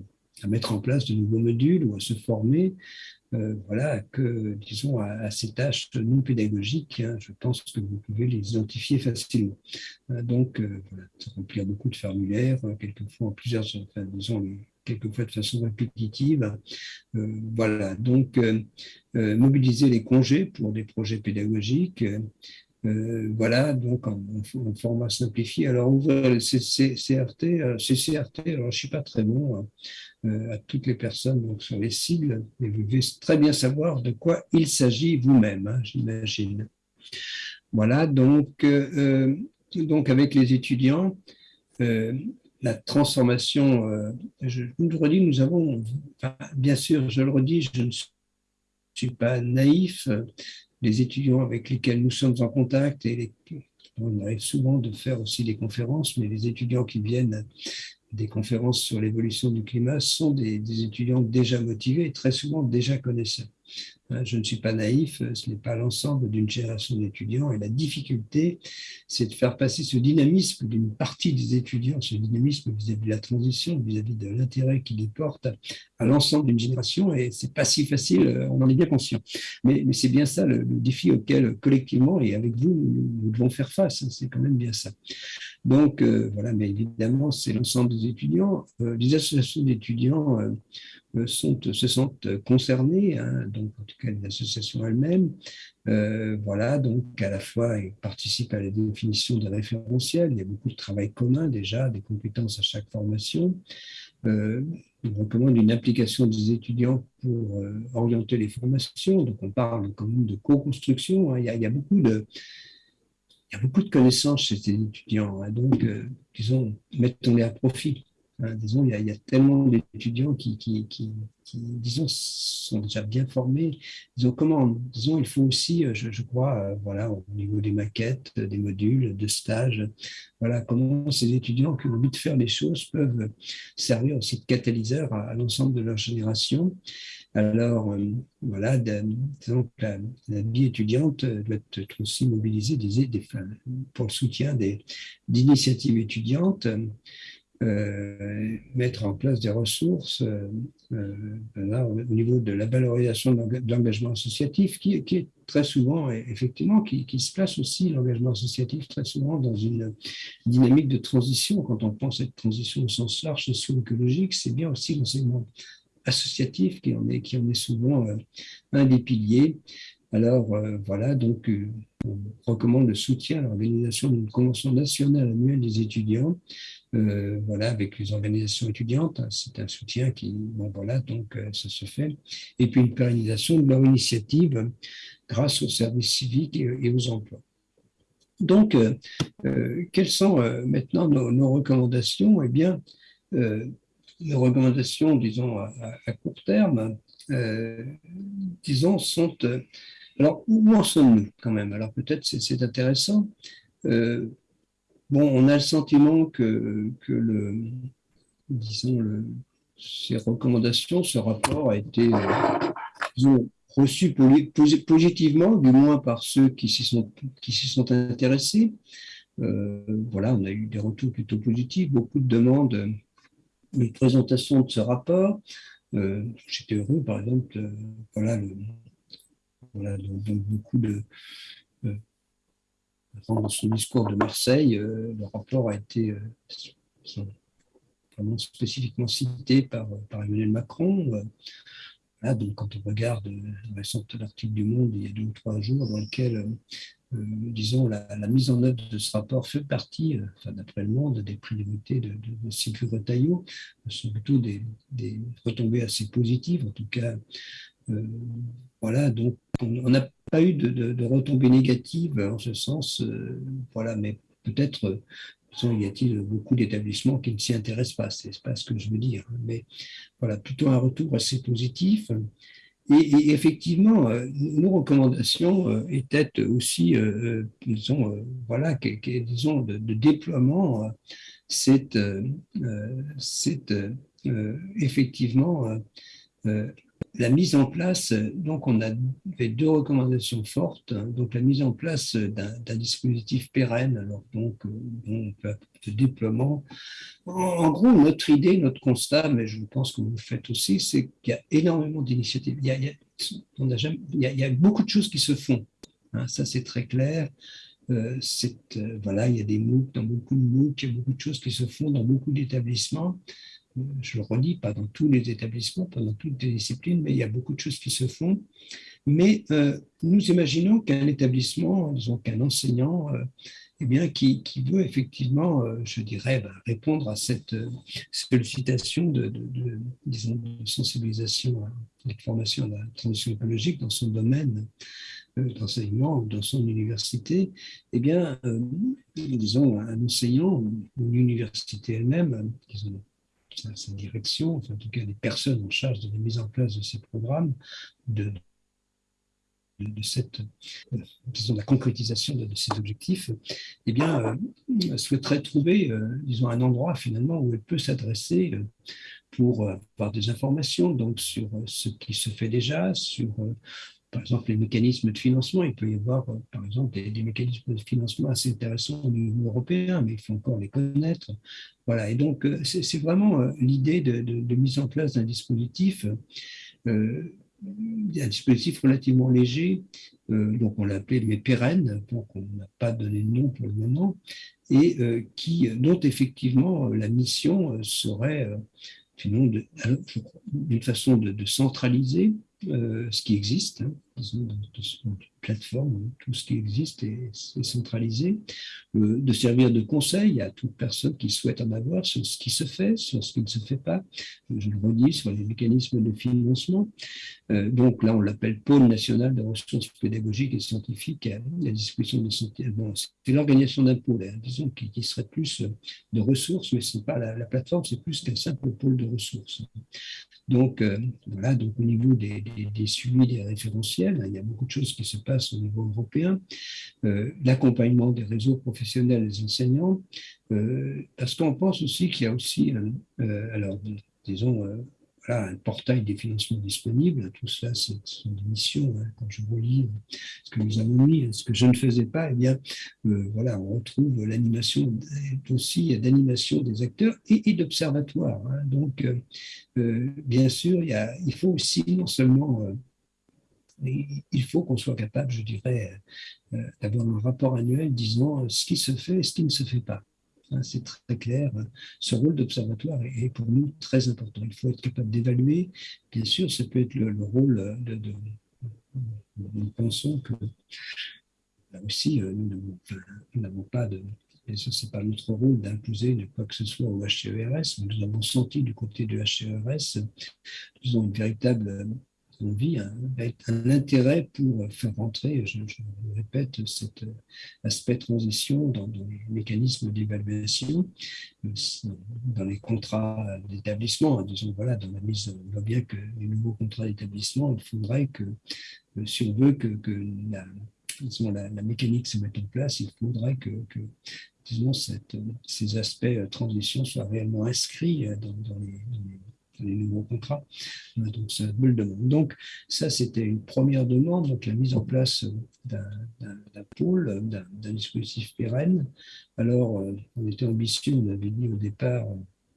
à mettre en place de nouveaux modules ou à se former, euh, voilà, que, disons, à, ces tâches non pédagogiques, hein, je pense que vous pouvez les identifier facilement. Euh, donc, euh, voilà, remplir beaucoup de formulaires, quelquefois en plusieurs, disons, quelquefois de façon répétitive. voilà, donc mobiliser les congés pour des projets pédagogiques, euh, voilà, donc en, format simplifié. Alors, ouvrir le CCRT, euh, CCRT, alors je ne suis pas très bon hein, euh, à toutes les personnes donc, sur les sigles, mais vous devez très bien savoir de quoi il s'agit vous-même, hein, j'imagine. Voilà, donc, donc avec les étudiants, la transformation, je, vous le redis, nous avons, bien sûr, je le redis, je ne suis pas naïf, les étudiants avec lesquels nous sommes en contact et on arrive souvent de faire aussi des conférences, mais les étudiants qui viennent des conférences sur l'évolution du climat sont des, des, étudiants déjà motivés très souvent déjà connaisseurs. Hein, je ne suis pas naïf, ce n'est pas l'ensemble d'une génération d'étudiants et la difficulté, c'est de faire passer ce dynamisme d'une partie des étudiants, ce dynamisme vis-à-vis de la transition, vis-à-vis de l'intérêt qu'il y porte à l'ensemble d'une génération et c'est pas si facile, on en est bien conscient. Mais, mais c'est bien ça le, défi auquel collectivement et avec vous, nous, devons faire face, hein, c'est quand même bien ça. Donc euh, voilà, mais évidemment, c'est l'ensemble des étudiants. Euh, les associations d'étudiants euh, se sentent concernés, hein, donc en tout cas les associations elles-mêmes. Euh, voilà, donc à la fois ils participent à la définition des référentiels, il y a beaucoup de travail commun déjà, des compétences à chaque formation. Euh, on recommande une application des étudiants pour euh, orienter les formations, donc on parle quand même de co-construction, hein. il, il, y a beaucoup de... Il y a beaucoup de connaissances chez ces étudiants, hein. donc, disons, mettons-les à profit. Hein, disons, il y, a, tellement d'étudiants qui, disons, sont déjà bien formés. Disons, comment, disons, il faut aussi, euh, je, crois, euh, voilà, au niveau des maquettes, des modules, de stages, voilà, comment ces étudiants qui ont envie de faire les choses peuvent servir aussi de catalyseur à, l'ensemble de leur génération. Alors, euh, voilà, disons la, la, vie étudiante doit être aussi mobilisée des, des, pour le soutien d'initiatives étudiantes. Euh, mettre en place des ressources euh, euh, au niveau de la valorisation de l'engagement associatif, qui, est très souvent, effectivement, qui, qui se place aussi, l'engagement associatif, très souvent dans une dynamique de transition. Quand on pense à cette transition au sens large socio-écologique, c'est bien aussi l'enseignement associatif qui en est, qui en est souvent un des piliers. Alors voilà, donc on recommande le soutien à l'organisation d'une convention nationale annuelle des étudiants euh, voilà, avec les organisations étudiantes. Hein, c'est un soutien qui, bon, voilà, donc euh, ça se fait. Et puis une pérennisation de leur initiative grâce aux services civiques et, aux emplois. Donc, euh, quelles sont maintenant nos, recommandations? Eh bien, nos recommandations, disons, à, court terme, disons, sont... alors, où en sommes-nous quand même? Alors, peut-être c'est intéressant bon, on a le sentiment que, que le, disons, ces recommandations, ce rapport a été euh, reçu positivement, du moins par ceux qui s'y sont, sont intéressés. Euh, voilà, on a eu des retours plutôt positifs, beaucoup de demandes de présentation de ce rapport. Euh, j'étais heureux, par exemple, voilà, beaucoup de, dans son discours de Marseille, euh, le rapport a été euh, spécifiquement cité par, par Emmanuel Macron. donc quand on regarde un récent article du Monde il y a deux ou trois jours dans lequel euh, disons, la, mise en œuvre de ce rapport fait partie, euh, d'après le monde, des priorités de, de, de Retailleau. Ce sont plutôt des, retombées assez positives, en tout cas. Euh, voilà, donc on n'a pas eu de, retombées négatives en ce sens, voilà, mais peut-être il y a-t-il beaucoup d'établissements qui ne s'y intéressent pas, c'est pas ce que je veux dire, hein, mais voilà, plutôt un retour assez positif. Et, effectivement, euh, nos recommandations euh, étaient aussi, euh, disons, voilà, disons, de, de déploiement. C'est effectivement la mise en place, donc on a fait deux recommandations fortes, donc la mise en place d'un dispositif pérenne, alors donc, de déploiement. En, gros, notre idée, notre constat, mais je pense que vous le faites aussi, c'est qu'il y a énormément d'initiatives. Il, y a beaucoup de choses qui se font, hein. ça c'est très clair. Euh, euh, voilà, il y a des MOOC dans beaucoup de MOOC, il y a beaucoup de choses qui se font dans beaucoup d'établissements je le redis, pas dans tous les établissements, pas dans toutes les disciplines, mais il y a beaucoup de choses qui se font. Mais euh, nous imaginons qu'un établissement, disons qu'un enseignant, euh, eh bien, qui, veut effectivement, euh, je dirais, bah, répondre à cette sollicitation de, disons, sensibilisation, de formation à la transition écologique dans son domaine d'enseignement ou dans son université, eh bien, disons, un enseignant, une université elle-même, disons, sa, direction, enfin, en tout cas les personnes en charge de la mise en place de ces programmes, de, de, cette, euh, disons, la concrétisation de, ces objectifs, eh bien, euh, trouver, euh, disons, un endroit finalement où elle peut s'adresser pour avoir des informations donc sur ce qui se fait déjà, sur par exemple, les mécanismes de financement. Il peut y avoir, euh, par exemple, des, mécanismes de financement assez intéressants au niveau européen, mais il faut encore les connaître. Voilà, et donc, euh, c'est vraiment euh, l'idée de, mise en place d'un dispositif, un dispositif relativement léger, donc on l'a appelé mais pérenne, donc on n'a pas donné de nom pour le moment, et qui, dont effectivement la mission serait d'une façon de, centraliser euh, ce qui existe, hein, disons, une plateforme, hein, tout ce qui existe est, centralisé, euh, de servir de conseil à toute personne qui souhaite en avoir sur ce qui se fait, sur ce qui ne se fait pas, je le redis, sur les mécanismes de financement. Euh, donc là, on l'appelle Pôle national de ressources pédagogiques et scientifiques la disposition de santé. C'est l'organisation d'un pôle, hein, disons, qui, serait plus de ressources, mais ce n'est pas la plateforme, c'est plus qu'un simple pôle de ressources. Donc, voilà, donc au niveau des, des, suivis des référentiels. Il y a beaucoup de choses qui se passent au niveau européen. Euh, l'accompagnement des réseaux professionnels des enseignants, euh, parce qu'on pense aussi qu'il y a aussi, euh, alors disons, un portail des financements disponibles. Tout cela, ce sont des missions. Hein. Quand je relis ce que nous avons mis, ce que je ne faisais pas, eh bien, voilà, on retrouve l'animation aussi d'animation des acteurs et, d'observatoires. Hein. Donc, bien sûr, il, il faut aussi non seulement il faut qu'on soit capable, je dirais, euh, d'avoir un rapport annuel disant ce qui se fait et ce qui ne se fait pas. C'est très clair. Ce rôle d'observatoire est pour nous très important. Il faut être capable d'évaluer. Bien sûr, ça peut être le, rôle de, Nous pensons que là aussi, euh, nous n'avons pas de. Bien sûr, ce n'est pas notre rôle d'imposer quoi que ce soit au HCERS, mais nous avons senti du côté du HCERS, nous avons une véritable on vit un, un, intérêt pour faire rentrer, je, je répète, cet aspect transition dans, les mécanismes d'évaluation, dans les contrats d'établissement. Disons, voilà, dans la mise, on voit bien que les nouveaux contrats d'établissement, il faudrait que, si on veut que, la, mécanique se mette en place, il faudrait que, ces aspects transition soient réellement inscrits dans, les nouveaux contrats. Euh, donc, me le demande. Donc, ça, c'était une première demande, donc la mise en place d'un pôle, d'un dispositif pérenne. Alors, euh, on était ambitieux, on avait dit au départ,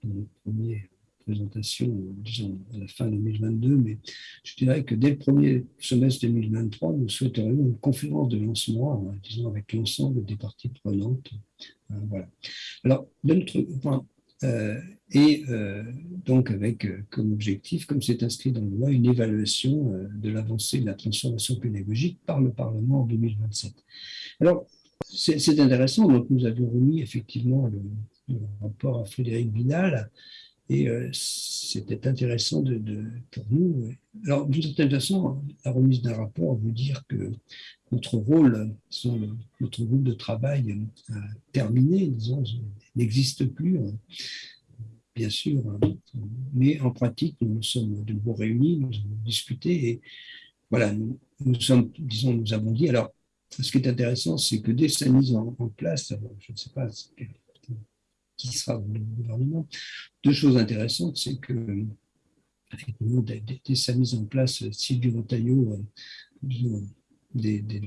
dans notre première présentation, disons à la fin 2022, mais je dirais que dès le premier semestre 2023, nous souhaiterions une conférence de lancement, disons avec l'ensemble des parties prenantes. Euh, voilà. Alors, de notre point, et donc avec comme objectif, comme c'est inscrit dans la loi, une évaluation de l'avancée de la transformation pédagogique par le Parlement en 2027. Alors, c'est intéressant, donc nous avions remis effectivement le, rapport à Frédéric Vidal, et euh, c'était intéressant pour nous. Alors, d'une certaine façon, la remise d'un rapport veut dire que notre rôle, notre groupe de travail a terminé, disons, n'existe plus, hein. bien sûr. Hein. Mais en pratique, nous nous sommes de nouveau réunis, nous avons discuté et voilà, nous, nous disons, avons dit. Alors, ce qui est intéressant, c'est que dès sa mise en, place, je ne sais pas qui sera le gouvernement. Deux choses intéressantes, c'est que dès, sa mise en place, Sylvie Rotaillot, euh, des, des,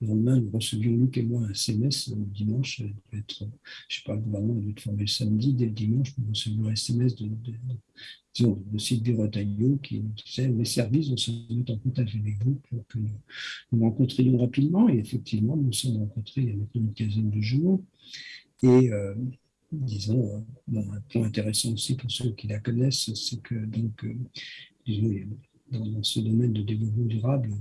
le lendemain, nous recevions, Luc et moi, un SMS le dimanche. Être, je ne sais pas, le gouvernement a dû être formé samedi. Dès le dimanche, nous recevions un SMS de, de, de, de Sylvie qui nous disait les services vont se mettre en contact avec vous pour que nous nous rencontrions rapidement. Et effectivement, nous nous sommes rencontrés il y a une quinzaine de jours. Et euh, disons, euh, un point intéressant aussi pour ceux qui la connaissent, c'est que donc, euh, dans, ce domaine de développement durable, euh,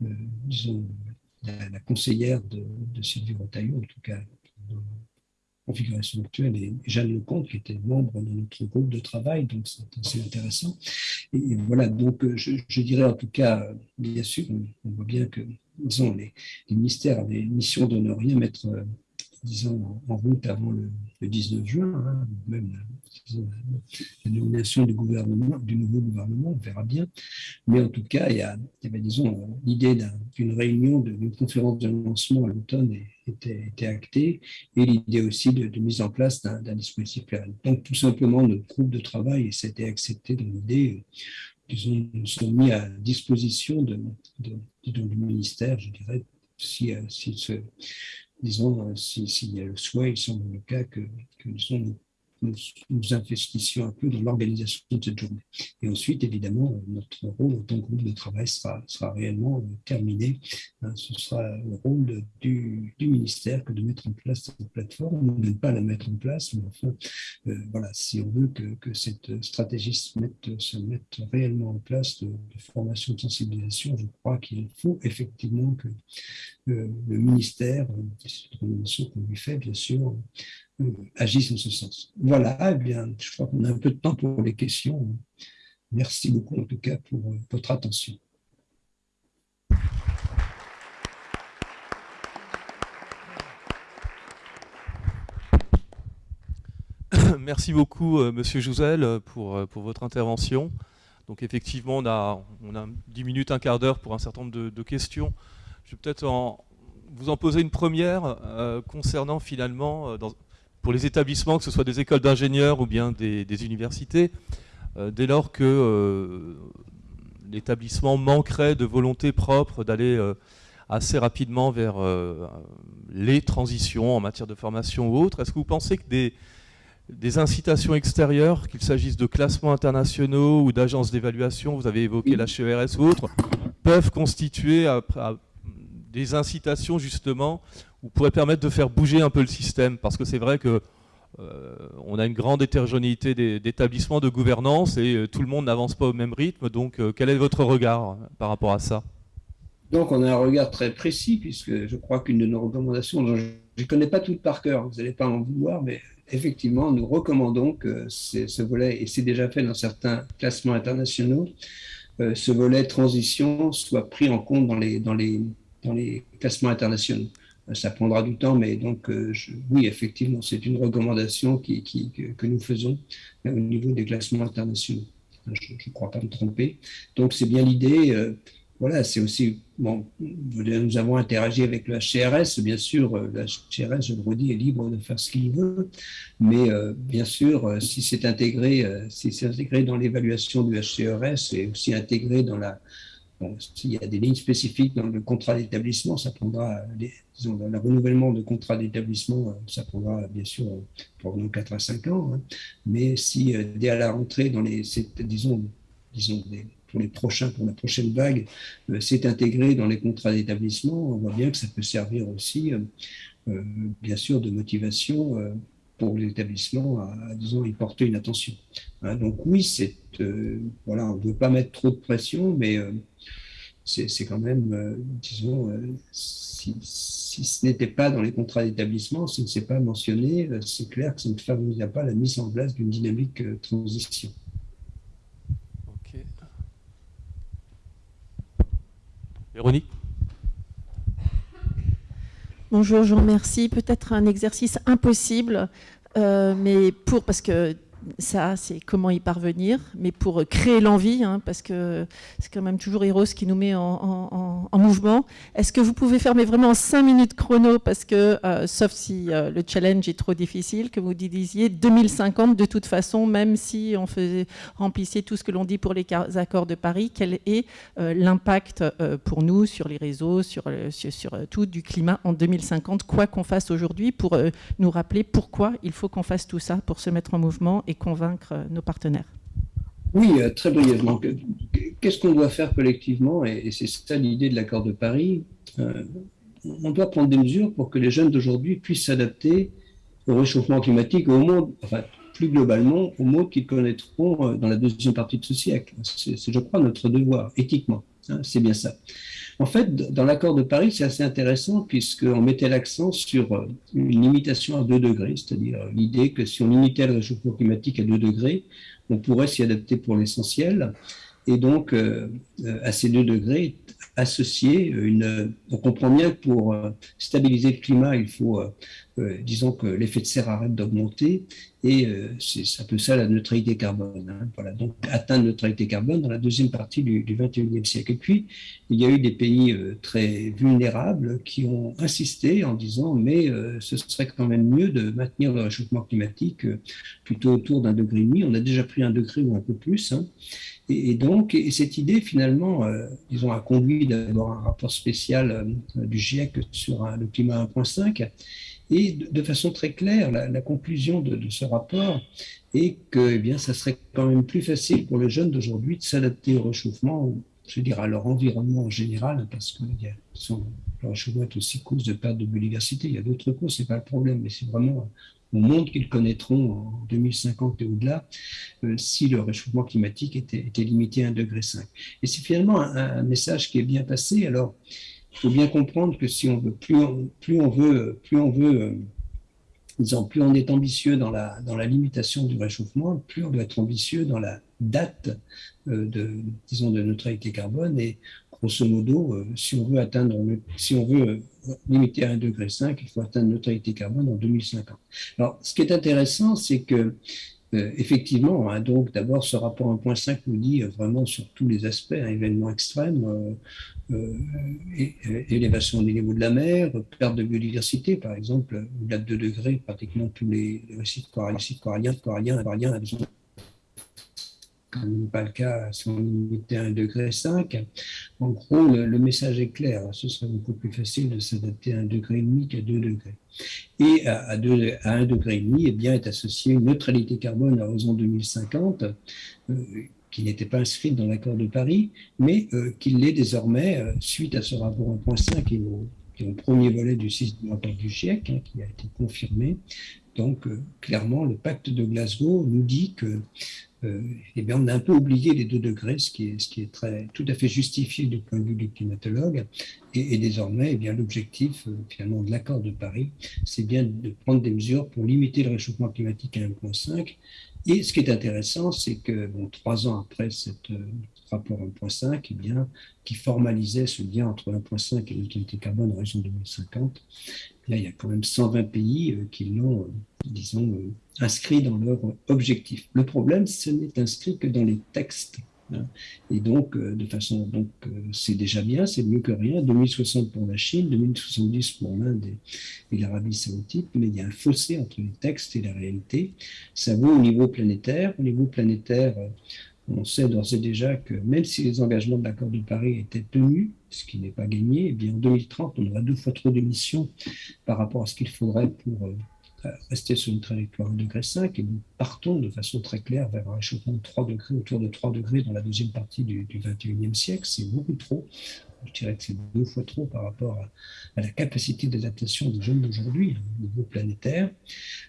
la, conseillère de, Sylvie Rotaillot, en tout cas dans la configuration actuelle, et Jeanne Lecomte, qui était membre de notre groupe de travail, donc c'est assez intéressant. Et, voilà, donc je, dirais en tout cas, bien sûr, on, voit bien que disons, les, les ministères avaient mission de ne rien mettre disons, en route avant le, 19 juin, hein, même la nomination du, gouvernement, du nouveau gouvernement, on verra bien. Mais en tout cas, il y, a, disons, l'idée d'une réunion, d'une conférence de lancement à l'automne était, était, actée, et l'idée aussi de, mise en place d'un dispositif Donc, tout simplement, notre groupe de travail s'était accepté dans l'idée disons, nous sommes mis à disposition du ministère, je dirais, si, si ce, disons, euh, s'il si y a le souhait, il semble le cas que, que nous, nous, nous, investissions un peu dans l'organisation de cette journée. Et ensuite, évidemment, notre rôle en tant que groupe de travail sera, sera réellement euh, terminé. Hein, ce sera le rôle du, ministère que de mettre en place cette plateforme, de ne pas la mettre en place, mais enfin, euh, voilà, si on veut que, que cette stratégie se mette, se mette, réellement en place de, de formation de sensibilisation, je crois qu'il faut effectivement que le ministère, c'est qu'on lui fait, bien sûr, euh, agissent en ce sens. Voilà, eh bien, je crois qu'on a un peu de temps pour les questions. Merci beaucoup en tout cas pour euh, votre attention. Merci beaucoup, euh, Monsieur Jouzel, pour, pour votre intervention. Donc effectivement, on a, on a 10 minutes, un quart d'heure pour un certain nombre de, questions. Je vais peut-être vous en poser une première concernant finalement, dans, pour les établissements, que ce soit des écoles d'ingénieurs ou bien des, universités, euh, dès lors que euh, l'établissement manquerait de volonté propre d'aller euh, assez rapidement vers les transitions en matière de formation ou autre, est-ce que vous pensez que des, des incitations extérieures, qu'il s'agisse de classements internationaux ou d'agences d'évaluation, vous avez évoqué la HERS ou autres, peuvent constituer des incitations justement ou pourrait permettre de faire bouger un peu le système Parce que c'est vrai que euh, on a une grande hétérogénéité d'établissements, de gouvernance, et euh, tout le monde n'avance pas au même rythme. Donc, euh, quel est votre regard par rapport à ça? Donc, on a un regard très précis, puisque je crois qu'une de nos recommandations, je ne connais pas toutes par cœur, vous n'allez pas en vouloir, mais effectivement, nous recommandons que ce volet, et c'est déjà fait dans certains classements internationaux, ce volet transition soit pris en compte dans les classements internationaux ça prendra du temps, mais donc euh, oui, effectivement, c'est une recommandation qui, que, nous faisons au niveau des classements internationaux. Je ne crois pas me tromper. Donc c'est bien l'idée. Euh, voilà, c'est aussi, bon, nous avons interagi avec le HCRS, bien sûr, euh, le HCRS, je le redis, est libre de faire ce qu'il veut, mais bien sûr, si c'est intégré, si c'est intégré dans l'évaluation du HCRS et aussi intégré dans la, s'il y a des lignes spécifiques dans le contrat d'établissement, ça prendra, disons, le renouvellement de contrat d'établissement, euh, ça prendra bien sûr probablement 4 à 5 ans. Hein. Mais si euh, dès à la rentrée, dans les, disons, disons pour les prochains, pour la prochaine vague, euh, c'est intégré dans les contrats d'établissement, on voit bien que ça peut servir aussi, bien sûr, de motivation pour l'établissement à, disons, y porter une attention. Hein. donc oui, c'est voilà, on ne veut pas mettre trop de pression, mais c'est quand même, disons, si, si, ce n'était pas dans les contrats d'établissement, si ne s'est pas mentionné, c'est clair que ça ne favorise pas la mise en place d'une dynamique transition. Ok. Véronique? Bonjour, je vous remercie. Peut-être un exercice impossible, euh, mais pour, parce que ça, c'est comment y parvenir, mais pour créer l'envie, hein, parce que c'est quand même toujours Eros qui nous met en, mouvement. Est-ce que vous pouvez faire, mais vraiment en 5 minutes chrono, parce que, euh, sauf si euh, le challenge est trop difficile, que vous disiez 2050, de toute façon, même si on remplissait tout ce que l'on dit pour les accords de Paris, quel est euh, l'impact pour nous sur les réseaux, sur, sur, sur, tout du climat en 2050, quoi qu'on fasse aujourd'hui, pour nous rappeler pourquoi il faut qu'on fasse tout ça pour se mettre en mouvement et convaincre euh, nos partenaires Oui, euh, très brièvement. Qu'est-ce qu'on doit faire collectivement? Et c'est ça l'idée de l'accord de Paris. Euh, on doit prendre des mesures pour que les jeunes d'aujourd'hui puissent s'adapter au réchauffement climatique, au monde, enfin plus globalement, au monde qu'ils connaîtront dans la deuxième partie de ce siècle. C'est, je crois, notre devoir, éthiquement. Hein, c'est bien ça. En fait, dans l'accord de Paris, c'est assez intéressant puisqu'on mettait l'accent sur euh, une limitation à 2 degrés, c'est-à-dire l'idée que si on limitait le réchauffement climatique à 2 degrés, on pourrait s'y adapter pour l'essentiel. Et donc, euh, euh, à ces 2 degrés, associer une... On comprend bien que pour stabiliser le climat, il faut euh, disons que l'effet de serre arrête d'augmenter et euh, c'est un peu ça la neutralité carbone. Hein. Voilà, donc atteindre la neutralité carbone dans la deuxième partie du, du 21e siècle. Et puis, il y a eu des pays euh, très vulnérables qui ont insisté en disant mais ce serait quand même mieux de maintenir le réchauffement climatique plutôt autour d'un degré et demi. On a déjà pris un degré ou un peu plus. Hein. Et, donc, et cette idée, finalement, disons, a conduit d'abord un rapport spécial du GIEC sur le climat 1.5. Et de, façon très claire, la, conclusion de, ce rapport est que eh bien, ça serait quand même plus facile pour les jeunes d'aujourd'hui de s'adapter au réchauffement, je veux dire à leur environnement en général, parce que le réchauffement est aussi cause de perte de biodiversité. Il y a d'autres causes, c'est pas le problème, mais c'est vraiment au monde qu'ils connaîtront en 2050 et au-delà, euh, si le réchauffement climatique était, était, limité à 1,5 degré. Et c'est finalement un, un, message qui est bien passé. Alors, il faut bien comprendre que si plus on, veut, plus on veut, euh, disons, plus on est ambitieux dans la, limitation du réchauffement, plus on doit être ambitieux dans la date euh, de, disons, de neutralité carbone. Et grosso modo, euh, si on veut atteindre, si on veut limiter à 1,5 degré, il faut atteindre neutralité carbone en 2050. Alors, ce qui est intéressant, c'est que effectivement, hein, donc d'abord ce rapport 1.5 nous dit vraiment sur tous les aspects, un événement extrême, euh, élévation du niveau de la mer, perte de biodiversité, par exemple, au-delà de 2 degrés, pratiquement tous les, sites coralliens, coralliens, coralliens, coralliens, n'est pas le cas si on limitait à 1,5 degré. En gros, le, message est clair. Ce serait beaucoup plus facile de s'adapter à 1,5 degré qu'à 2 degrés. Et à, à, 2, à 1,5 degré, eh bien, est associée une neutralité carbone à horizon 2050, euh, qui n'était pas inscrite dans l'accord de Paris, mais euh, qui l'est désormais euh, suite à ce rapport 1.5 qui est, le premier volet du système rapport du GIEC, hein, qui a été confirmé. Donc, clairement, le pacte de Glasgow nous dit que euh, eh bien, on a un peu oublié les deux degrés, ce qui est, qui tout à fait justifié du point de vue du climatologue. Et, désormais, eh l'objectif euh, finalement de l'accord de Paris, c'est bien de prendre des mesures pour limiter le réchauffement climatique à 1,5. Et ce qui est intéressant, c'est que trois ans après euh, rapport 1.5, eh bien, qui formalisait ce lien entre 1.5 et l'utilité carbone en région 2050, Là, il y a quand même 120 pays euh, qui l'ont, euh, disons, inscrit dans leur objectif. Le problème, ce n'est inscrit que dans les textes. Hein. Et donc, de façon, donc, c'est déjà bien, c'est mieux que rien. 2060 pour la Chine, 2070 pour l'Inde et, l'Arabie Saoudite, mais il y a un fossé entre les textes et la réalité. Ça vaut au niveau planétaire. Au niveau planétaire, on sait d'ores et déjà que même si les engagements de l'accord de Paris étaient tenus, ce qui n'est pas gagné, eh bien en 2030, on aura deux fois trop d'émissions par rapport à ce qu'il faudrait pour euh, rester sur une trajectoire 1,5 degré et nous partons de façon très claire vers un réchauffement de 3 degrés, autour de 3 degrés dans la deuxième partie du, du 21e siècle. C'est beaucoup trop. Je dirais que c'est deux fois trop par rapport à, la capacité d'adaptation des jeunes d'aujourd'hui hein, au niveau planétaire.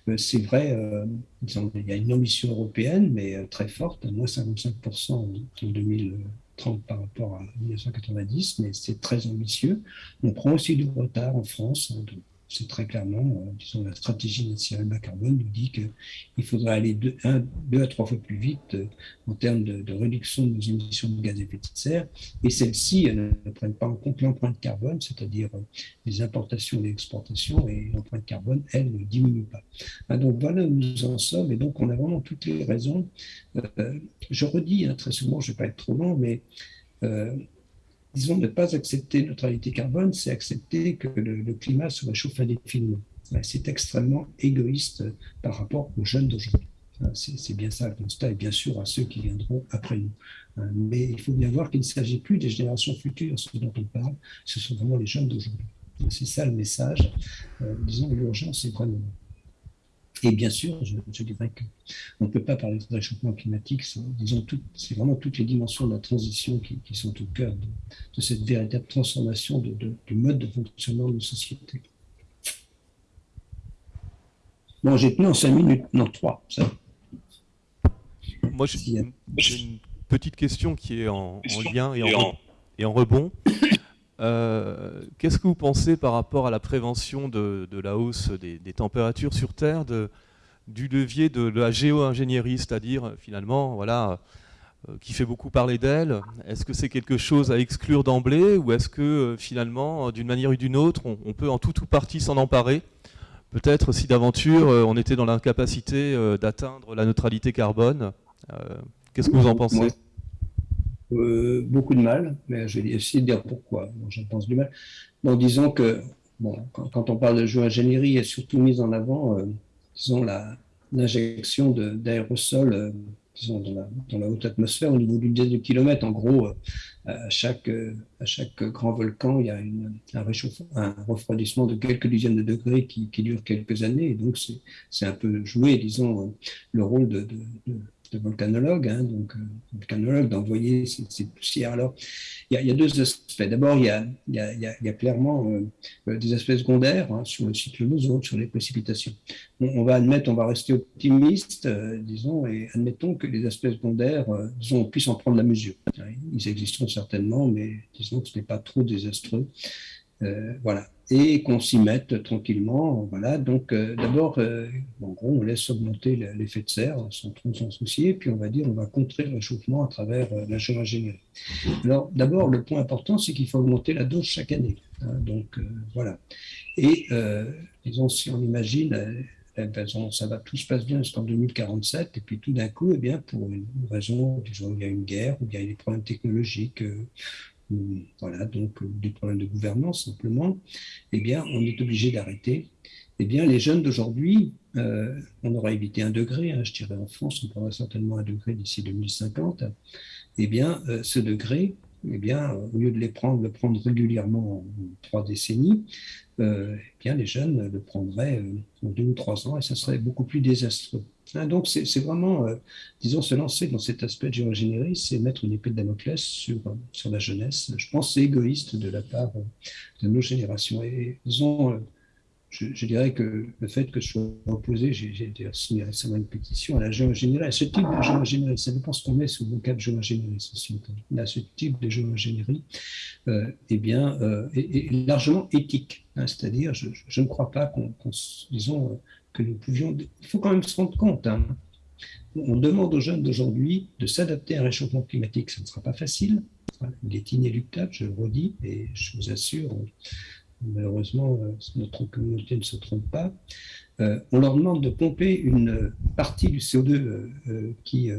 Euh, c'est vrai, euh, il y a une ambition européenne, mais euh, très forte, à moins 55% en 2030 par rapport à 1990, mais c'est très ambitieux. On prend aussi du retard en France. Hein, c'est très clairement, euh, disons, la stratégie nationale bas carbone nous dit qu'il faudrait aller deux, deux à trois fois plus vite euh, en termes de, réduction de nos émissions de gaz à effet de serre. Et celles-ci ne prennent pas en compte l'empreinte carbone, c'est-à-dire euh, les importations et les exportations, et l'empreinte carbone, elle, ne diminue pas. Ah, donc voilà où nous en sommes, et donc on a vraiment toutes les raisons. je redis hein, très souvent, je ne vais pas être trop long, mais disons, ne pas accepter neutralité carbone, c'est accepter que le, climat se réchauffe indéfiniment. C'est extrêmement égoïste par rapport aux jeunes d'aujourd'hui. C'est bien ça le constat, et bien sûr à ceux qui viendront après nous. Mais il faut bien voir qu'il ne s'agit plus des générations futures, ce dont on parle, ce sont vraiment les jeunes d'aujourd'hui. C'est ça le message. Euh, disons, l'urgence est vraiment et bien sûr, je, dirais qu'on ne peut pas parler de réchauffement climatique disons, c'est vraiment toutes les dimensions de la transition qui, sont au cœur de, cette véritable transformation de, du mode de fonctionnement de nos sociétés. Bon, j'ai tenu en cinq minutes, non, trois. Ça. Moi, j'ai une petite question qui est en, lien et en, et en rebond. Euh, qu'est-ce que vous pensez par rapport à la prévention de, la hausse des, températures sur Terre, du levier de, la géo-ingénierie, c'est-à-dire finalement, voilà, euh, qui fait beaucoup parler d'elle Est-ce que c'est quelque chose à exclure d'emblée ou est-ce que euh, finalement, d'une manière ou d'une autre, on, peut en tout ou partie s'en emparer? Peut-être si d'aventure on était dans l'incapacité d'atteindre la neutralité carbone. Qu'est-ce que vous en pensez? Euh, beaucoup de mal, mais je vais essayer de dire pourquoi. J'en pense du mal. Donc, disons que, bon, quand, on parle de géo-ingénierie, il a surtout mise en avant, euh, disons, l'injection d'aérosols, euh, dans la, haute atmosphère au niveau dizaine de kilomètres. En gros, à, chaque, à chaque grand volcan, il y a une, un, un refroidissement de quelques dizaines de degrés qui, dure quelques années. Et donc, c'est un peu jouer, disons, le rôle de volcanologue, hein, donc euh, volcanologue, d'envoyer ces, poussières. Alors, il y, a deux aspects. D'abord, il y a, clairement euh, euh, des aspects secondaires hein, sur le cycle d'ozone, sur les précipitations. On, va admettre, on va rester optimiste, disons, et admettons que les aspects secondaires, disons, on puisse en prendre la mesure. Ils existeront certainement, mais disons que ce n'est pas trop désastreux. Voilà et qu'on s'y mette tranquillement. Voilà. Donc, euh, d'abord, euh, en gros, on laisse augmenter l'effet de serre sans trop s'en soucier, puis on va dire on va contrer le réchauffement à travers euh, la géo-ingénierie. Alors, d'abord, le point important, c'est qu'il faut augmenter la dose chaque année. Hein. donc, voilà. Et, disons, si on imagine, ça va, tout se passe bien jusqu'en 2047, et puis tout d'un coup, eh bien, pour une raison, disons, il y a une guerre, ou il y a des problèmes technologiques, voilà, donc euh, des problèmes de gouvernance simplement, eh bien, on est obligé d'arrêter. Eh bien, les jeunes d'aujourd'hui, euh, on aura évité un degré, hein, je dirais en France, on prendra certainement un degré d'ici 2050. Eh bien, euh, ce degré, eh bien, au lieu de les prendre, le prendre régulièrement en trois décennies, eh bien, les jeunes le prendraient en deux ou trois ans et ça serait beaucoup plus désastreux. Hein, donc, c'est vraiment, euh, disons, se lancer dans cet aspect de géo-ingénierie, c'est mettre une épée de Damoclès sur, sur la jeunesse. Je pense c'est égoïste de la part euh, de nos générations. Et disons, euh, je, dirais que le fait que je sois opposé, j'ai signé récemment une pétition à la géo-ingénierie, à ce type de géo-ingénierie, ça dépend ce qu'on met sous le vocable géo-ingénierie, ceci à ce type de géo-ingénierie, eh bien, est, largement éthique. Hein, c'est-à-dire, je, ne crois pas qu'on, disons, nous pouvions. Il faut quand même se rendre compte. Hein. On demande aux jeunes d'aujourd'hui de s'adapter à un réchauffement climatique. Ce ne sera pas facile. Il est inéluctable, je le redis, et je vous assure, malheureusement, euh, notre communauté ne se trompe pas. Euh, on leur demande de pomper une partie du CO2 euh, qui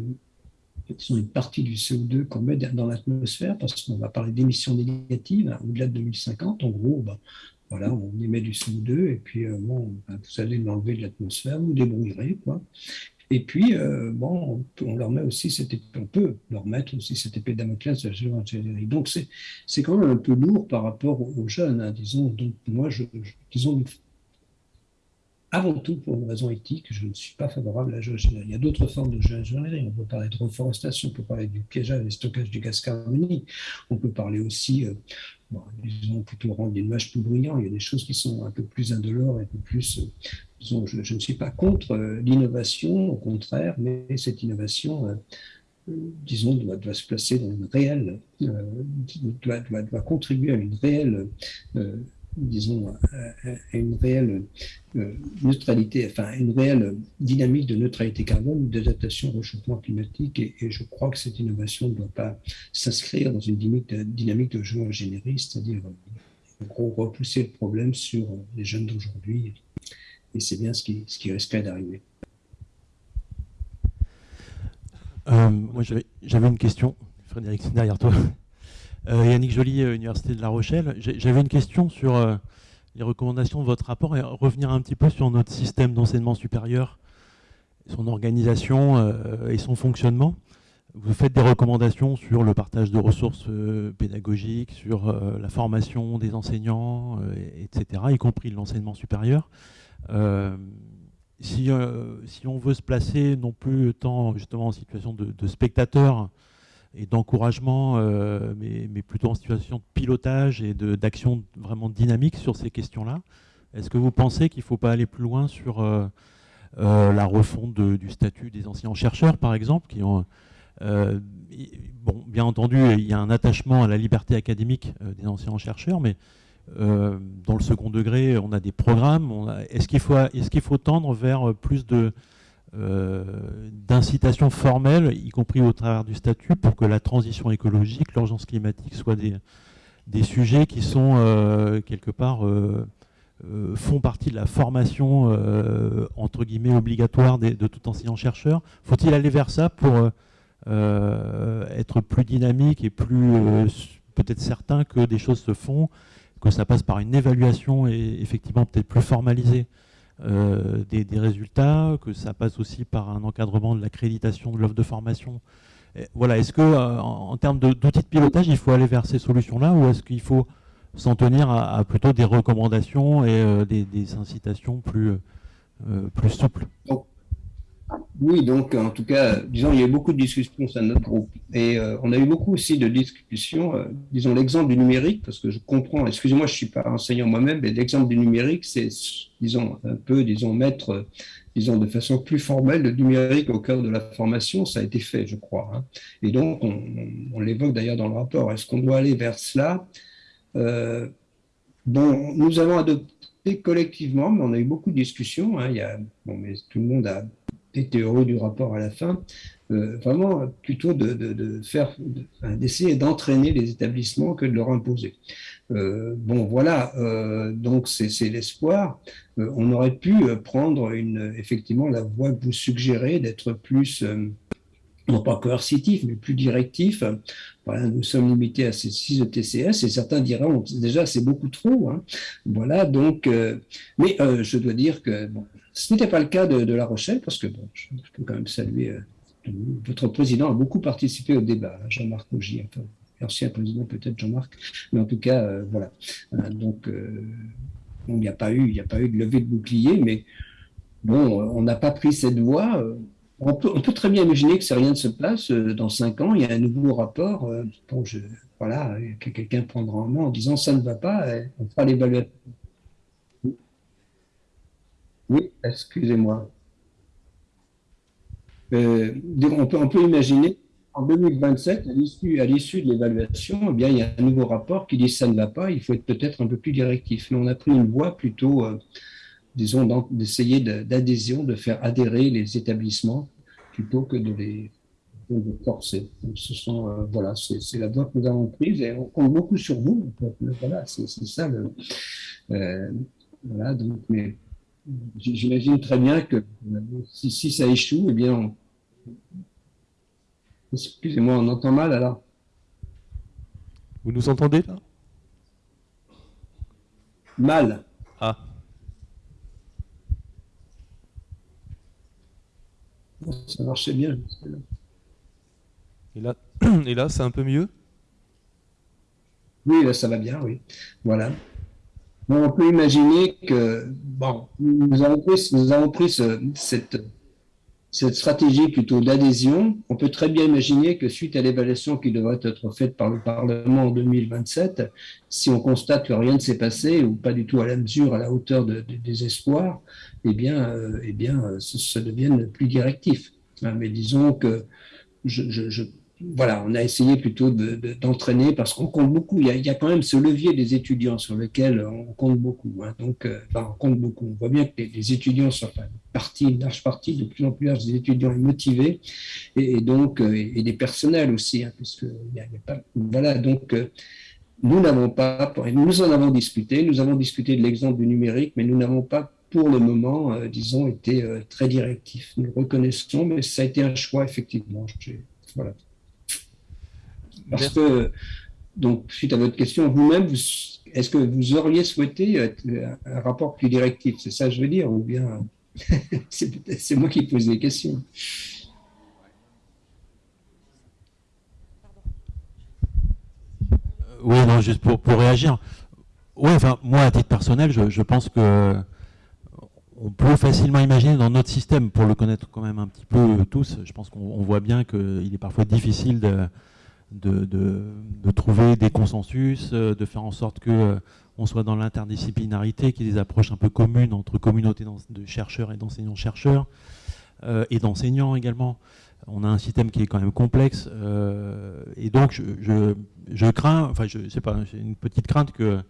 sont une partie du CO2 qu'on met dans l'atmosphère, parce qu'on va parler d'émissions négatives hein, au-delà de 2050. En gros, bah, voilà, on émet du CO2 et puis euh, bon, ben, vous allez l'enlever de l'atmosphère, vous débrouillerez quoi. Et puis euh, bon, on, leur met aussi cette on peut leur mettre aussi cette épée Damoclès de la géo-ingénierie. Donc c'est quand même un peu lourd par rapport aux, jeunes, hein, disons. Donc moi je, disons avant tout pour une raison éthique, je ne suis pas favorable à la géoingénierie. Il y a d'autres formes de géoingénierie. On peut parler de reforestation, on peut parler du piégeage et stockage du gaz carbonique. On peut parler aussi, euh, disons, plutôt rendre l'image plus brillant. Il y a des choses qui sont un peu plus indolores, un peu plus. Euh, disons, je, ne suis pas contre euh, l'innovation, au contraire, mais cette innovation. disons, doit, se placer dans une réelle, doit, contribuer à une réelle disons, à, une réelle euh, neutralité, enfin, une réelle dynamique de neutralité carbone, d'adaptation au réchauffement climatique. Et, je crois que cette innovation ne doit pas s'inscrire dans une dynamique de, dynamique de géo-ingénierie, c'est-à-dire, en gros, repousser le problème sur les jeunes d'aujourd'hui. Et c'est bien ce qui, ce risquerait d'arriver. Euh, moi, j'avais une question. Frédéric, derrière toi. Euh, Yannick Joly, euh, Université de La Rochelle. J'avais une question sur euh, les recommandations de votre rapport et revenir un petit peu sur notre système d'enseignement supérieur, son organisation et son fonctionnement. Vous faites des recommandations sur le partage de ressources pédagogiques, sur la formation des enseignants, etc., y compris l'enseignement supérieur. Si, on veut se placer non plus tant justement en situation de spectateur et d'encouragement, euh, mais, plutôt en situation de pilotage et d'action vraiment dynamique sur ces questions-là. Est-ce que vous pensez qu'il ne faut pas aller plus loin sur euh, euh, la refonte du statut des enseignants-chercheurs, par exemple, qui ont, bon, bien entendu, il y a un attachement à la liberté académique des enseignants-chercheurs, mais dans le second degré, on a des programmes. Est-ce qu'il faut, est faut tendre vers plus de d'incitation formelle, y compris au travers du statut, pour que la transition écologique, l'urgence climatique soient des, des sujets qui sont euh, quelque part euh, font partie de la formation entre guillemets obligatoire de, tout enseignant-chercheur. Faut-il aller vers ça pour être plus dynamique et plus peut-être certain que des choses se font, que ça passe par une évaluation et effectivement peut-être plus formalisée? Euh, des, résultats, que ça passe aussi par un encadrement de l'accréditation de l'offre de formation. voilà, est-ce que euh, en, termes d'outils de, pilotage, il faut aller vers ces solutions-là ou est-ce qu'il faut s'en tenir à, plutôt des recommandations et euh, des, incitations plus, plus souples? Oui, donc en tout cas, disons, il y a eu beaucoup de discussions au sein de notre groupe. Et euh, on a eu beaucoup aussi de discussions, euh, disons, l'exemple du numérique, parce que je comprends, excusez-moi, je ne suis pas enseignant moi-même, mais l'exemple du numérique, c'est, disons, un peu, disons, mettre, disons, de façon plus formelle le numérique au cœur de la formation, ça a été fait, je crois. Hein. Et donc, on, l'évoque d'ailleurs dans le rapport. Est-ce qu'on doit aller vers cela? Euh, Bon, nous avons adopté collectivement, mais on a eu beaucoup de discussions. Hein. il y a, bon, mais tout le monde a était heureux du rapport à la fin, euh, vraiment plutôt de, faire, d'essayer d'entraîner les établissements que de leur imposer. Euh, bon, voilà, euh, donc c'est l'espoir. on aurait pu prendre une, effectivement la voie que vous suggérez d'être plus non pas coercitif, mais plus directif. Voilà, nous sommes limités à ces 6 ETCS et certains diront déjà c'est beaucoup trop. Hein. Voilà, donc, mais je dois dire que ce n'était pas le cas de, La Rochelle, parce que bon, je, peux quand même saluer, euh, votre président a beaucoup participé au débat, hein, Jean-Marc Augy, enfin, l'ancien président peut-être Jean-Marc, mais en tout cas, euh, voilà. Euh, donc, il n'y a, pas eu, a pas eu de levée de bouclier, mais bon, on n'a pas pris cette voie. On peut, très bien imaginer que si rien ne se passe, dans cinq ans, il y a un nouveau rapport, bon, voilà, que quelqu'un prendra en main en disant ça ne va pas, on fera l'évaluation oui, excusez-moi. Euh, on, peut, imaginer en 2027, à l'issue de l'évaluation, eh bien, il y a un nouveau rapport qui dit ça ne va pas, il faut être peut-être un peu plus directif. Mais on a pris une voie plutôt, euh, disons, d'essayer d'adhésion, de faire adhérer les établissements plutôt que de les forcer. ce euh, voilà, c'est la voie que nous avons prise et on compte beaucoup sur vous. Voilà, c'est ça voilà, donc, mais J'imagine très bien que si, ça échoue, eh bien, excusez-moi, on entend mal alors. Vous nous entendez là? Mal. Ah. Ça marchait bien. Et là, et là c'est un peu mieux? Oui, là, ça va bien, oui. Voilà. On peut imaginer que bon, nous avons pris, nous avons pris cette, stratégie plutôt d'adhésion. On peut très bien imaginer que suite à l'évaluation qui devrait être faite par le Parlement en 2027, si on constate que rien ne s'est passé ou pas du tout à la mesure, à la hauteur des espoirs, eh bien, euh, eh bien, ça, devienne plus directif. Hein, mais disons que je voilà, on a essayé plutôt d'entraîner parce qu'on compte beaucoup. Il y, a, quand même ce levier des étudiants sur lequel on compte beaucoup. Hein. Donc, euh, on compte beaucoup. On voit bien que les, étudiants sont une large partie, de plus en plus large des étudiants motivés et, donc euh, et, des personnels aussi, hein, puisque pas, voilà. Donc, euh, nous n'avons pas, nous en avons discuté. Nous avons discuté de l'exemple du numérique, mais nous n'avons pas pour le moment, disons, été très directifs. Nous reconnaissons, mais ça a été un choix effectivement. Voilà. Parce que, donc, suite à votre question, vous-même, est-ce que vous auriez souhaité un rapport plus directif? C'est ça que je veux dire Ou bien c'est moi qui pose des questions. Oui, non, juste pour, pour réagir. Oui, enfin, moi, à titre personnel, je, je pense que on peut facilement imaginer dans notre système, pour le connaître quand même un petit peu tous, je pense qu'on voit bien qu'il est parfois difficile de, de, trouver des consensus, euh, de faire en sorte que euh, on soit dans l'interdisciplinarité, qu'il y ait des approches un peu communes entre communautés de chercheurs et d'enseignants-chercheurs, euh, et d'enseignants également. On a un système qui est quand même complexe, et donc je, crains, enfin je sais pas, j'ai une petite crainte que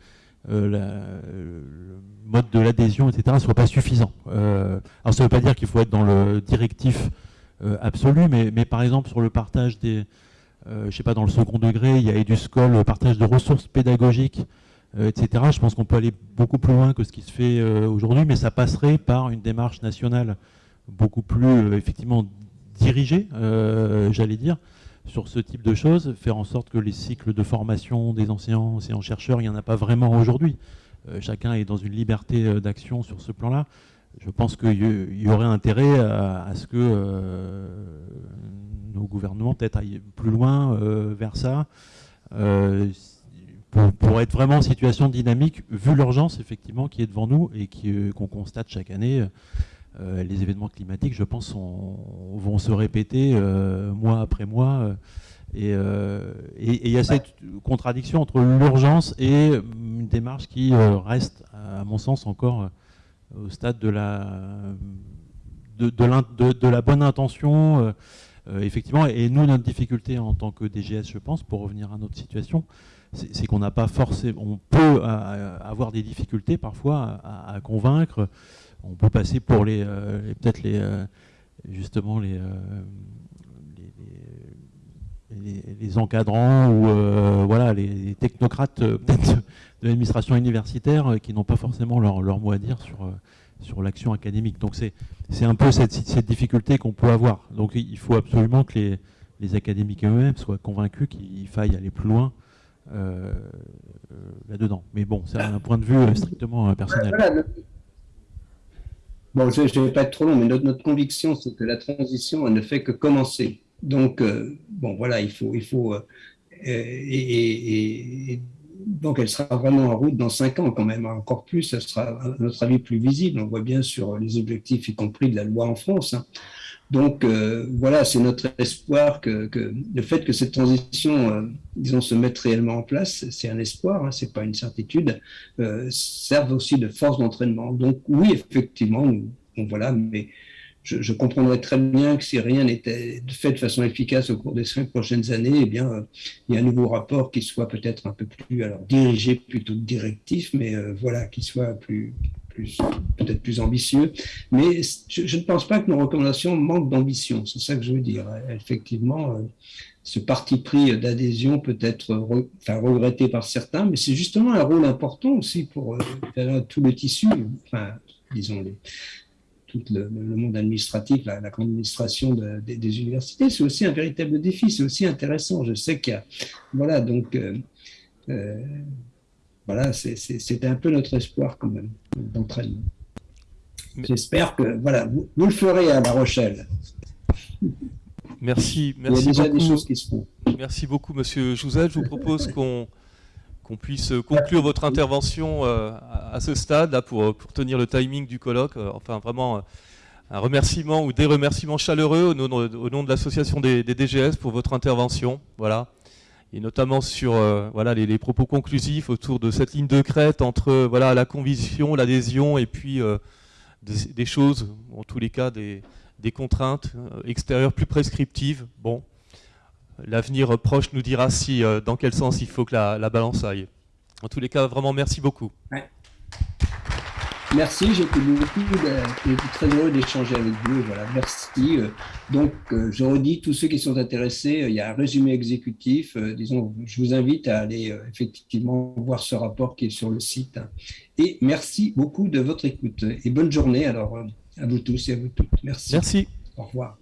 le mode de l'adhésion, etc., ne soit pas suffisant. alors ça ne veut pas dire qu'il faut être dans le directif absolu, mais, mais, par exemple sur le partage des, euh, je ne sais pas, dans le second degré, il y a EduSchool, le partage de ressources pédagogiques, euh, etc. Je pense qu'on peut aller beaucoup plus loin que ce qui se fait euh, aujourd'hui, mais ça passerait par une démarche nationale beaucoup plus effectivement dirigée, j'allais dire, sur ce type de choses, faire en sorte que les cycles de formation des enseignants, enseignants-chercheurs, il n'y en a pas vraiment aujourd'hui. chacun est dans une liberté d'action sur ce plan-là. Je pense qu'il y, aurait intérêt à ce que nos gouvernements peut-être aillent plus loin euh, vers ça. Euh, pour, être vraiment en situation dynamique, vu l'urgence effectivement qui est devant nous et euh, qu'on constate chaque année, les événements climatiques, je pense, vont se répéter mois après mois. et il y a cette contradiction entre l'urgence et une démarche qui reste, à mon sens, encore au stade de la, de, la bonne intention euh, effectivement, et nous, notre difficulté en tant que DGS, je pense, pour revenir à notre situation, c'est qu'on n'a pas forcément, on peut euh, avoir des difficultés parfois à, convaincre. On peut passer pour les, euh, peut-être les, justement les, les, encadrants ou voilà les, technocrates de l'administration universitaire qui n'ont pas forcément leur, mot à dire sur sur l'action académique. Donc c'est un peu cette, cette difficulté qu'on peut avoir. Donc il faut absolument que les, les académiques eux-mêmes soient convaincus qu'il faille aller plus loin euh, euh, là-dedans. Mais bon, c'est un point de vue euh, strictement personnel. bon, je ne vais pas être trop long, mais notre, notre conviction, c'est que la transition, elle ne fait que commencer. Donc, bon, voilà, il faut, il faut et, donc elle sera vraiment en route dans cinq ans quand même, encore plus, ça sera à notre avis plus visible, on voit bien sur les objectifs, y compris de la loi en France. Hein. Donc euh, voilà, c'est notre espoir que, le fait que cette transition, euh, disons, se mette réellement en place, c'est un espoir, hein, c'est pas une certitude, euh, serve aussi de force d'entraînement. Donc oui, effectivement, voilà, mais je, comprendrais très bien que si rien n'était fait de façon efficace au cours des cinq prochaines années, eh bien, euh, il y a un nouveau rapport qui soit peut-être un peu plus, alors dirigé plutôt directif, mais euh, voilà, qui soit plus, peut-être plus ambitieux. Mais je, ne pense pas que nos recommandations manquent d'ambition. C'est ça que je veux dire. Effectivement, euh, ce parti pris d'adhésion peut être regretté par certains, mais c'est justement un rôle important aussi pour tout le tissu, enfin, disons les tout le, monde administratif, la, administration des universités, c'est aussi un véritable défi, c'est aussi intéressant. Je sais qu'il y a, voilà, donc, euh, euh, voilà, c'est un peu notre espoir quand même d'entraînement. J'espère que, voilà, vous, le ferez à La Rochelle. Merci, merci Il y a déjà beaucoup. des choses qui se font. Merci beaucoup, Monsieur Jouzel. Je vous propose qu'on qu'on puisse conclure votre intervention à ce stade là, pour, pour tenir le timing du colloque. Enfin, vraiment un remerciement ou des remerciements chaleureux au nom, de l'association des, DGS pour votre intervention. Voilà. Et notamment sur voilà, les, propos conclusifs autour de cette ligne de crête entre voilà, la conviction, l'adhésion et puis des, choses, en tous les cas des, contraintes extérieures plus prescriptives. Bon, l'avenir proche nous dira si, euh, dans quel sens il faut que la, balance aille. En tous les cas, vraiment, merci beaucoup. Merci, j'étais beaucoup très heureux d'échanger avec vous. Voilà, merci. Euh, donc, euh, je redis, tous ceux qui sont intéressés, il y a un résumé exécutif. Disons, je vous invite à aller effectivement voir ce rapport qui est sur le site. Et merci beaucoup de votre écoute. Et bonne journée alors à vous tous et à vous toutes. Merci. Merci. Au revoir.